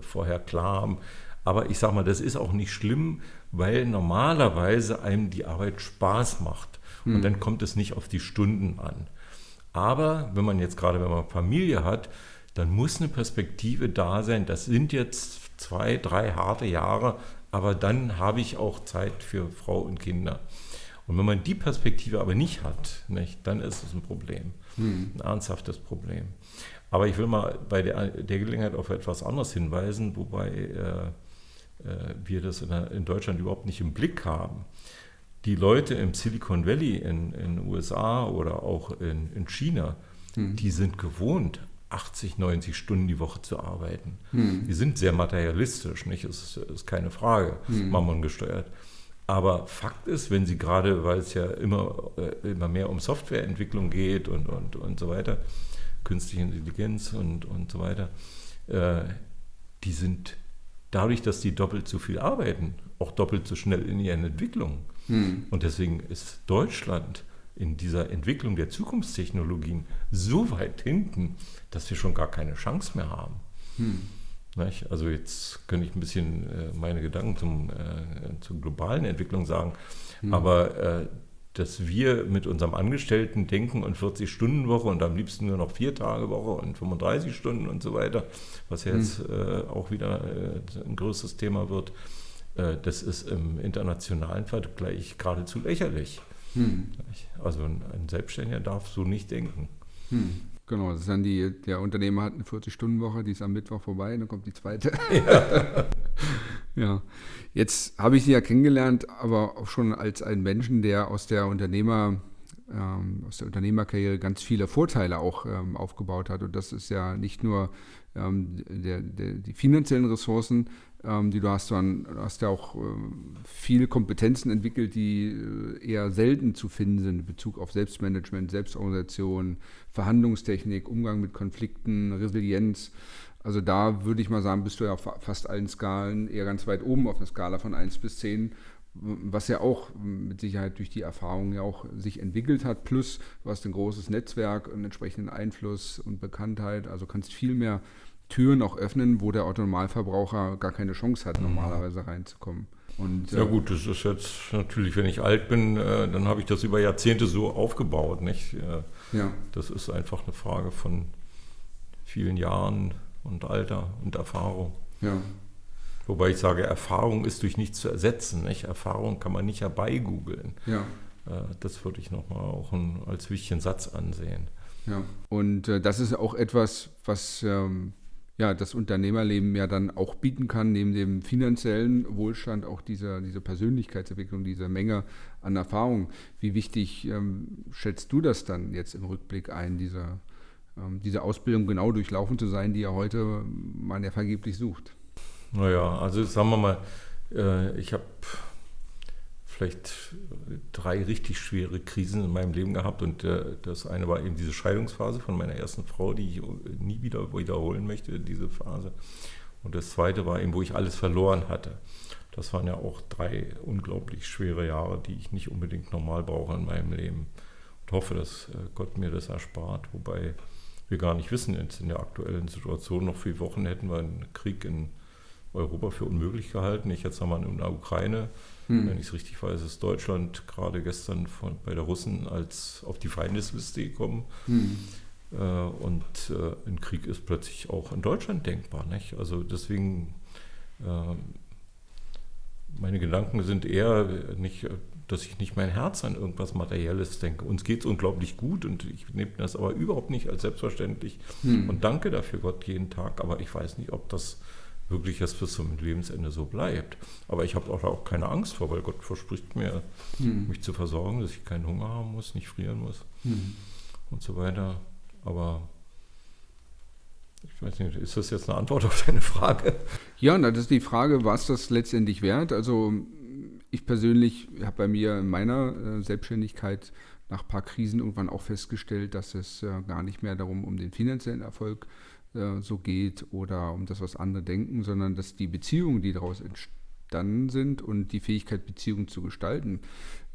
vorher klar haben. Aber ich sage mal, das ist auch nicht schlimm, weil normalerweise einem die Arbeit Spaß macht. Hm. Und dann kommt es nicht auf die Stunden an. Aber wenn man jetzt gerade, wenn man Familie hat, dann muss eine Perspektive da sein. Das sind jetzt zwei, drei harte Jahre, aber dann habe ich auch Zeit für Frau und Kinder. Und wenn man die Perspektive aber nicht hat, nicht, dann ist es ein Problem, hm. ein ernsthaftes Problem. Aber ich will mal bei der, der Gelegenheit auf etwas anderes hinweisen, wobei äh, äh, wir das in, in, Deutschland überhaupt nicht im Blick haben. Die Leute im Silicon Valley in den USA oder auch in, in China, hm. die sind gewohnt, 80, 90 Stunden die Woche zu arbeiten. Hm. Die sind sehr materialistisch, nicht? Das ist, ist keine Frage, hm. Mammon gesteuert. Aber Fakt ist, wenn Sie gerade, weil es ja immer, äh, immer mehr um Softwareentwicklung geht und, und, und so weiter, künstliche Intelligenz und, und so weiter, äh, die sind dadurch, dass die doppelt so viel arbeiten, auch doppelt so schnell in ihren Entwicklungen. Hm. Und deswegen ist Deutschland in dieser Entwicklung der Zukunftstechnologien so weit hinten, dass wir schon gar keine Chance mehr haben. Hm. Also jetzt könnte ich ein bisschen äh, meine Gedanken zum, äh, zur globalen Entwicklung sagen, hm. aber äh, dass wir mit unserem Angestellten denken und 40-Stunden-Woche und am liebsten nur noch vier Tage Woche und 35 Stunden und so weiter, was ja jetzt hm. äh, auch wieder äh, ein größeres Thema wird, äh, das ist im internationalen Vergleich geradezu lächerlich. Hm. Also ein, Selbstständiger darf so nicht denken. Hm. Genau, das ist dann die, der Unternehmer hat eine 40-Stunden-Woche, die ist am Mittwoch vorbei, dann kommt die zweite. Ja. (laughs) ja. Jetzt habe ich sie ja kennengelernt, aber auch schon als einen Menschen, der aus der Unternehmer, ähm, aus der Unternehmerkarriere ganz viele Vorteile auch ähm, aufgebaut hat. Und das ist ja nicht nur ähm, der, der, die finanziellen Ressourcen, die du hast, du hast ja auch äh, viele Kompetenzen entwickelt, die äh, eher selten zu finden sind in Bezug auf Selbstmanagement, Selbstorganisation, Verhandlungstechnik, Umgang mit Konflikten, Resilienz. Also da würde ich mal sagen, bist du ja auf fast allen Skalen eher ganz weit oben auf einer Skala von 1 bis 10, was ja auch mit Sicherheit durch die Erfahrung ja auch sich entwickelt hat. Plus du hast ein großes Netzwerk und entsprechenden Einfluss und Bekanntheit, also kannst viel mehr Türen auch öffnen, wo der Autonormalverbraucher gar keine Chance hat, normalerweise reinzukommen. Und, ja äh, gut, das ist jetzt natürlich, wenn ich alt bin, äh, dann habe ich das über Jahrzehnte so aufgebaut. Nicht? Äh, ja. Das ist einfach eine Frage von vielen Jahren und Alter und Erfahrung. Ja. Wobei ich sage, Erfahrung ist durch nichts zu ersetzen. Nicht? Erfahrung kann man nicht herbeigoogeln. Ja. Das würde ich nochmal auch als wichtigen Satz ansehen. Ja, und das ist auch etwas, was ähm, ja, das Unternehmerleben ja dann auch bieten kann, neben dem finanziellen Wohlstand auch diese, diese Persönlichkeitsentwicklung, diese Menge an Erfahrung. Wie wichtig ähm, schätzt du das dann jetzt im Rückblick ein, diese, ähm, diese Ausbildung genau durchlaufen zu sein, die ja heute man ja vergeblich sucht? Naja, also sagen wir mal, äh, ich habe vielleicht drei richtig schwere Krisen in meinem Leben gehabt und äh, das eine war eben diese Scheidungsphase von meiner ersten Frau, die ich nie wieder wiederholen möchte, diese Phase. Und das zweite war eben, wo ich alles verloren hatte. Das waren ja auch drei unglaublich schwere Jahre, die ich nicht unbedingt normal brauche in meinem Leben. Und hoffe, dass äh, Gott mir das erspart, wobei wir gar nicht wissen, jetzt in der aktuellen Situation, noch vier Wochen hätten wir einen Krieg in Europa für unmöglich gehalten. Ich jetzt nochmal in der Ukraine hm. Wenn ich es richtig weiß, ist Deutschland gerade gestern von, bei der Russen als auf die Feindesliste gekommen. Hm. Äh, und äh, ein Krieg ist plötzlich auch in Deutschland denkbar. Nicht? Also deswegen, äh, meine Gedanken sind eher nicht dass ich nicht mein Herz an irgendwas Materielles denke. Uns geht es unglaublich gut und ich nehme das aber überhaupt nicht als selbstverständlich hm. und danke dafür Gott jeden Tag. Aber ich weiß nicht, ob das wirklich erst bis zum Lebensende so bleibt. Aber ich habe auch, auch keine Angst vor, weil Gott verspricht mir, hm. mich zu versorgen, dass ich keinen Hunger haben muss, nicht frieren muss hm. und so weiter. Aber ich weiß nicht, ist das jetzt eine Antwort auf deine Frage? Ja, das ist die Frage, was das letztendlich wert? Also ich persönlich habe bei mir in meiner äh, Selbstständigkeit nach ein paar Krisen irgendwann auch festgestellt, dass es äh, gar nicht mehr darum um den finanziellen Erfolg äh, so geht oder um das, was andere denken, sondern dass die Beziehungen, die daraus entstanden sind und die Fähigkeit, Beziehungen zu gestalten,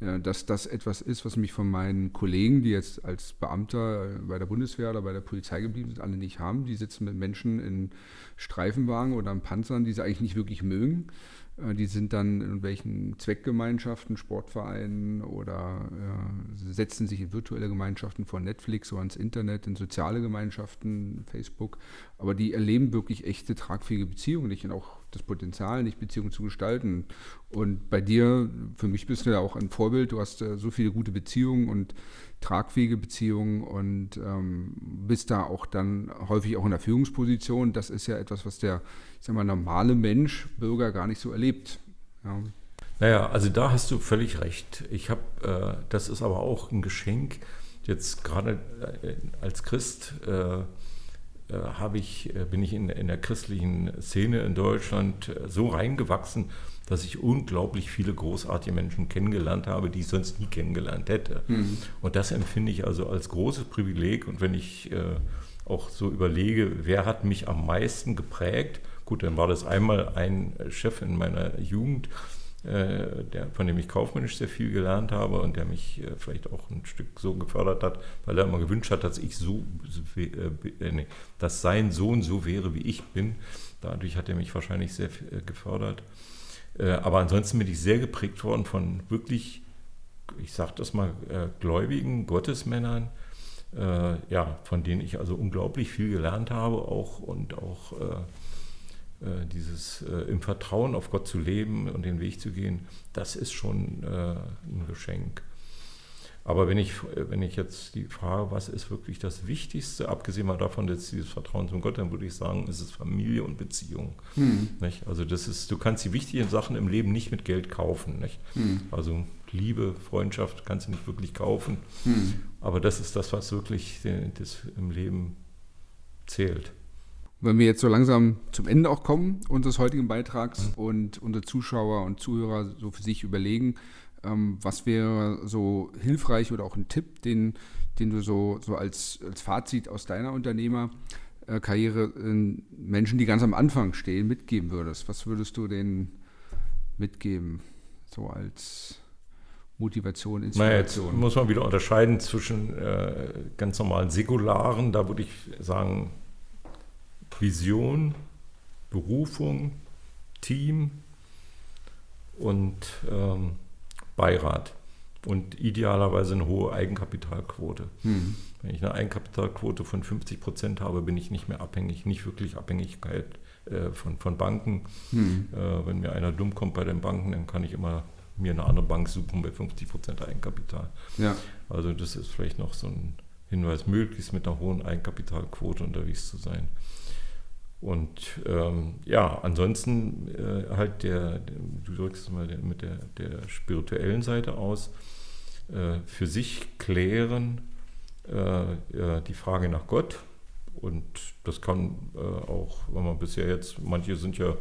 dass das etwas ist, was mich von meinen Kollegen, die jetzt als Beamter bei der Bundeswehr oder bei der Polizei geblieben sind, alle nicht haben. Die sitzen mit Menschen in Streifenwagen oder in Panzern, die sie eigentlich nicht wirklich mögen äh, die sind dann in welchen Zweckgemeinschaften, Sportvereinen oder äh, setzen sich in virtuelle Gemeinschaften von Netflix oder ins Internet, in soziale Gemeinschaften, Facebook. Aber die erleben wirklich echte tragfähige Beziehungen nicht und auch das Potenzial, nicht Beziehungen zu gestalten. Und bei dir, für mich bist du ja auch ein Vorbild. Du hast äh, so viele gute Beziehungen und tragfähige Beziehungen und ähm, bist da auch dann häufig auch in der Führungsposition. Das ist ja etwas, was der ich sag mal, normale Mensch, Bürger gar nicht so erlebt. Ja. Naja, also da hast du völlig recht. Ich habe, äh, das ist aber auch ein Geschenk. Jetzt gerade äh, als Christ äh, äh ich, äh, bin ich in, in, der christlichen Szene in Deutschland so reingewachsen, dass ich unglaublich viele großartige Menschen kennengelernt habe, die ich sonst nie kennengelernt hätte. Mhm. Und das empfinde ich also als großes Privileg. Und wenn ich auch so überlege, wer hat mich am meisten geprägt, Gut, dann war das einmal ein Chef in meiner Jugend, äh, der, von dem ich kaufmännisch sehr viel gelernt habe und der mich äh, vielleicht auch ein Stück so gefördert hat, weil er immer gewünscht hat, dass ich so, äh, nee, dass sein Sohn so wäre, wie ich bin. Dadurch hat er mich wahrscheinlich sehr gefördert. Aber ansonsten bin ich sehr geprägt worden von wirklich, ich sage das mal, gläubigen Gottesmännern, ja, von denen ich also unglaublich viel gelernt habe auch und auch äh, dieses äh, im Vertrauen auf Gott zu leben und den Weg zu gehen, das ist schon äh, ein Geschenk. Aber wenn ich, wenn ich jetzt die Frage, was ist wirklich das Wichtigste, abgesehen mal davon, dass dieses Vertrauen zum Gott, dann würde ich sagen, ist es Familie und Beziehung. Hm. Also das ist, du kannst die wichtigen Sachen im Leben nicht mit Geld kaufen. Hm. Also Liebe, Freundschaft kannst du nicht wirklich kaufen. Hm. Aber das ist das, was wirklich das im Leben zählt. Wenn wir jetzt so langsam zum Ende auch kommen unseres heutigen Beitrags und unsere Zuschauer und Zuhörer so für sich überlegen, ähm, was wäre so hilfreich oder auch ein Tipp, den, den du so, so als, als Fazit aus deiner Unternehmerkarriere äh, Menschen, die ganz am Anfang stehen, mitgeben würdest? Was würdest du denen mitgeben, so als Motivation, Inspiration? Naja, jetzt muss man wieder unterscheiden zwischen äh, ganz normalen Säkularen, da würde ich sagen, Vision, Berufung, Team und ähm, Beirat und idealerweise eine hohe Eigenkapitalquote. Hm. Wenn ich eine Eigenkapitalquote von 50 Prozent habe, bin ich nicht mehr abhängig, nicht wirklich Abhängigkeit äh, von, von Banken. Hm. Äh, wenn mir einer dumm kommt bei den Banken, dann kann ich immer mir eine andere Bank suchen bei 50 Prozent Eigenkapital. Ja. Also das ist vielleicht noch so ein Hinweis, möglichst mit einer hohen Eigenkapitalquote unterwegs zu sein. Und ähm, ja, ansonsten äh, halt der, du drückst mal mit der, der spirituellen Seite aus, äh, für sich klären äh, die Frage nach Gott. Und das kann äh, auch, wenn man bisher jetzt, manche sind ja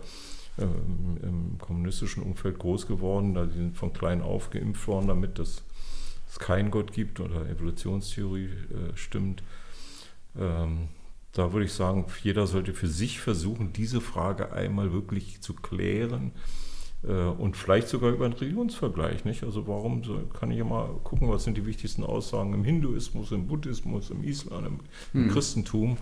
ähm, im kommunistischen Umfeld groß geworden, da sind von klein auf geimpft worden, damit es keinen Gott gibt oder Evolutionstheorie äh, stimmt. Ähm, da würde ich sagen, jeder sollte für sich versuchen, diese Frage einmal wirklich zu klären äh, und vielleicht sogar über einen Religionsvergleich. Nicht? Also warum so, kann ich ja mal gucken, was sind die wichtigsten Aussagen im Hinduismus, im Buddhismus, im Islam, im, im hm. Christentum.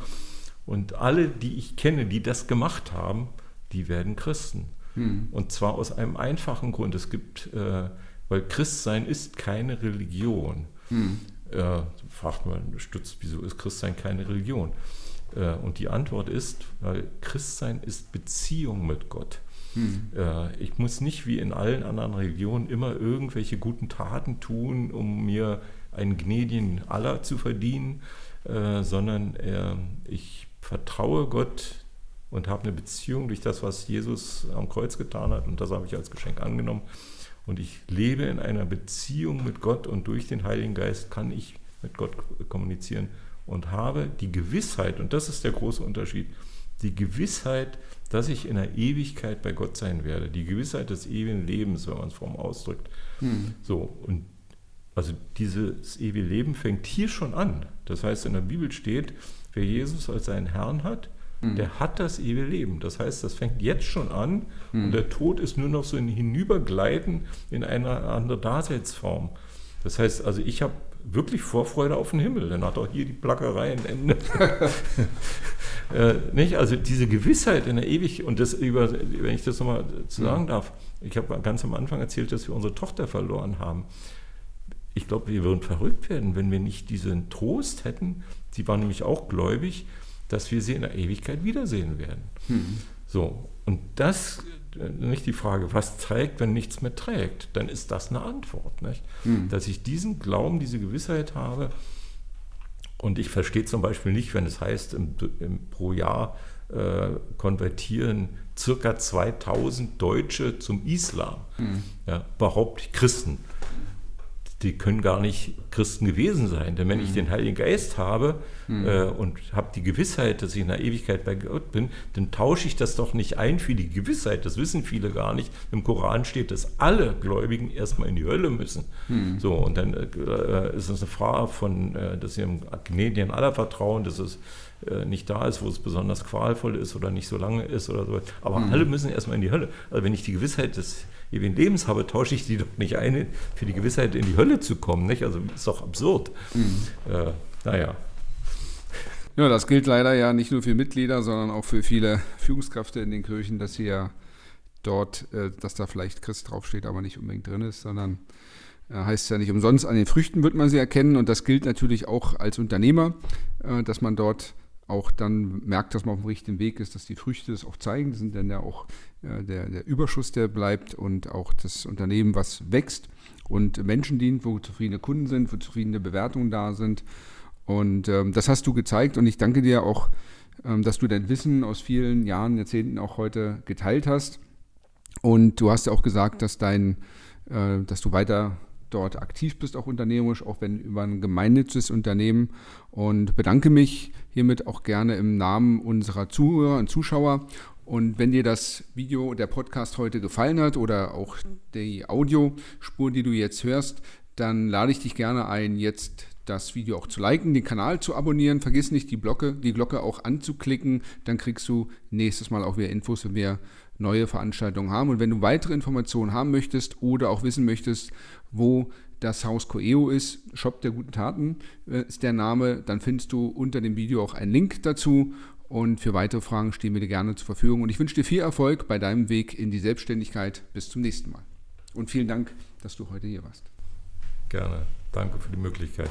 Und alle, die ich kenne, die das gemacht haben, die werden Christen. Hm. Und zwar aus einem einfachen Grund. Es gibt, äh, weil Christsein ist keine Religion. Hm. Äh, fragt man, stützt, wieso ist Christsein keine Religion? Äh, und die Antwort ist, weil Christsein ist Beziehung mit Gott. Hm. Äh, ich muss nicht wie in allen anderen Religionen immer irgendwelche guten Taten tun, um mir einen gnädigen Allah zu verdienen, äh, sondern ich vertraue Gott und habe eine Beziehung durch das, was Jesus am Kreuz getan hat und das habe ich als Geschenk angenommen. Und ich lebe in einer Beziehung mit Gott und durch den Heiligen Geist kann ich mit Gott kommunizieren und habe die Gewissheit, und das ist der große Unterschied, die Gewissheit, dass ich in der Ewigkeit bei Gott sein werde, die Gewissheit des ewigen Lebens, wenn man es form ausdrückt. Hm. So, und also dieses ewige Leben fängt hier schon an. Das heißt, in der Bibel steht, wer Jesus als seinen Herrn hat, hm. der hat das ewige Leben. Das heißt, das fängt jetzt schon an hm. und der Tod ist nur noch so ein Hinübergleiten in eine andere Daseinsform. Das heißt, also ich habe wirklich Vorfreude auf den Himmel. Dann hat auch hier die Plackerei ein Ende. (laughs) äh, nicht? Also diese Gewissheit in der Ewigkeit, und das über, wenn ich das nochmal sagen darf, ich habe ganz am Anfang erzählt, dass wir unsere Tochter verloren haben. Ich glaube, wir würden verrückt werden, wenn wir nicht diesen Trost hätten, sie war nämlich auch gläubig, dass wir sie in der Ewigkeit wiedersehen werden. Hm. So, und das nicht die Frage, was trägt, wenn nichts mehr trägt, dann ist das eine Antwort. Nicht? Hm. Dass ich diesen Glauben, diese Gewissheit habe. Und ich verstehe zum Beispiel nicht, wenn es heißt, im, im, pro Jahr äh, konvertieren circa 2000 Deutsche zum Islam. Hm. Ja, überhaupt Christen die können gar nicht Christen gewesen sein. Denn wenn mhm. ich den Heiligen Geist habe mhm. äh, und habe die Gewissheit, dass ich in der Ewigkeit bei Gott bin, dann tausche ich das doch nicht ein für die Gewissheit. Das wissen viele gar nicht. Im Koran steht, dass alle Gläubigen erstmal in die Hölle müssen. Mhm. So, und dann äh, ist es eine Frage von, äh, dass sie im Gnädigen aller vertrauen, dass es äh, nicht da ist, wo es besonders qualvoll ist oder nicht so lange ist oder so. Aber mhm. alle müssen erstmal in die Hölle. Also wenn ich die Gewissheit des ewigen Lebens habe, tausche ich die doch nicht ein, für die Gewissheit in die Hölle zu kommen. Nicht? Also ist doch absurd. Mhm. Äh, naja. Ja, das gilt leider ja nicht nur für Mitglieder, sondern auch für viele Führungskräfte in den Kirchen, dass sie ja dort, äh, dass da vielleicht Christ draufsteht, aber nicht unbedingt drin ist, sondern äh, heißt ja nicht umsonst, an den Früchten wird man sie erkennen und das gilt natürlich auch als Unternehmer, äh, dass man dort auch dann merkt, dass man auf dem richtigen Weg ist, dass die Früchte das auch zeigen. Das sind dann ja auch äh, der, der Überschuss, der bleibt und auch das Unternehmen, was wächst und Menschen dient, wo zufriedene Kunden sind, wo zufriedene Bewertungen da sind. Und ähm, das hast du gezeigt und ich danke dir auch, ähm, dass du dein Wissen aus vielen Jahren, Jahrzehnten auch heute geteilt hast. Und du hast ja auch gesagt, dass dein, äh, dass du weiter dort aktiv bist, auch unternehmerisch, auch wenn über ein gemeinnütziges Unternehmen. Und bedanke mich hiermit auch gerne im Namen unserer Zuhörer und Zuschauer. Und wenn dir das Video, der Podcast heute gefallen hat oder auch die Audiospur, die du jetzt hörst, dann lade ich dich gerne ein, jetzt das Video auch zu liken, den Kanal zu abonnieren. Vergiss nicht, die Glocke, die Glocke auch anzuklicken. Dann kriegst du nächstes Mal auch wieder Infos, wenn wir neue Veranstaltungen haben. Und wenn du weitere Informationen haben möchtest oder auch wissen möchtest, wo das Haus Coeo ist, Shop der guten Taten äh, ist der Name, dann findest du unter dem Video auch einen Link dazu. Und für weitere Fragen stehen wir dir gerne zur Verfügung. Und ich wünsche dir viel Erfolg bei deinem Weg in die Selbstständigkeit. Bis zum nächsten Mal. Und vielen Dank, dass du heute hier warst. Gerne. Danke für die Möglichkeit.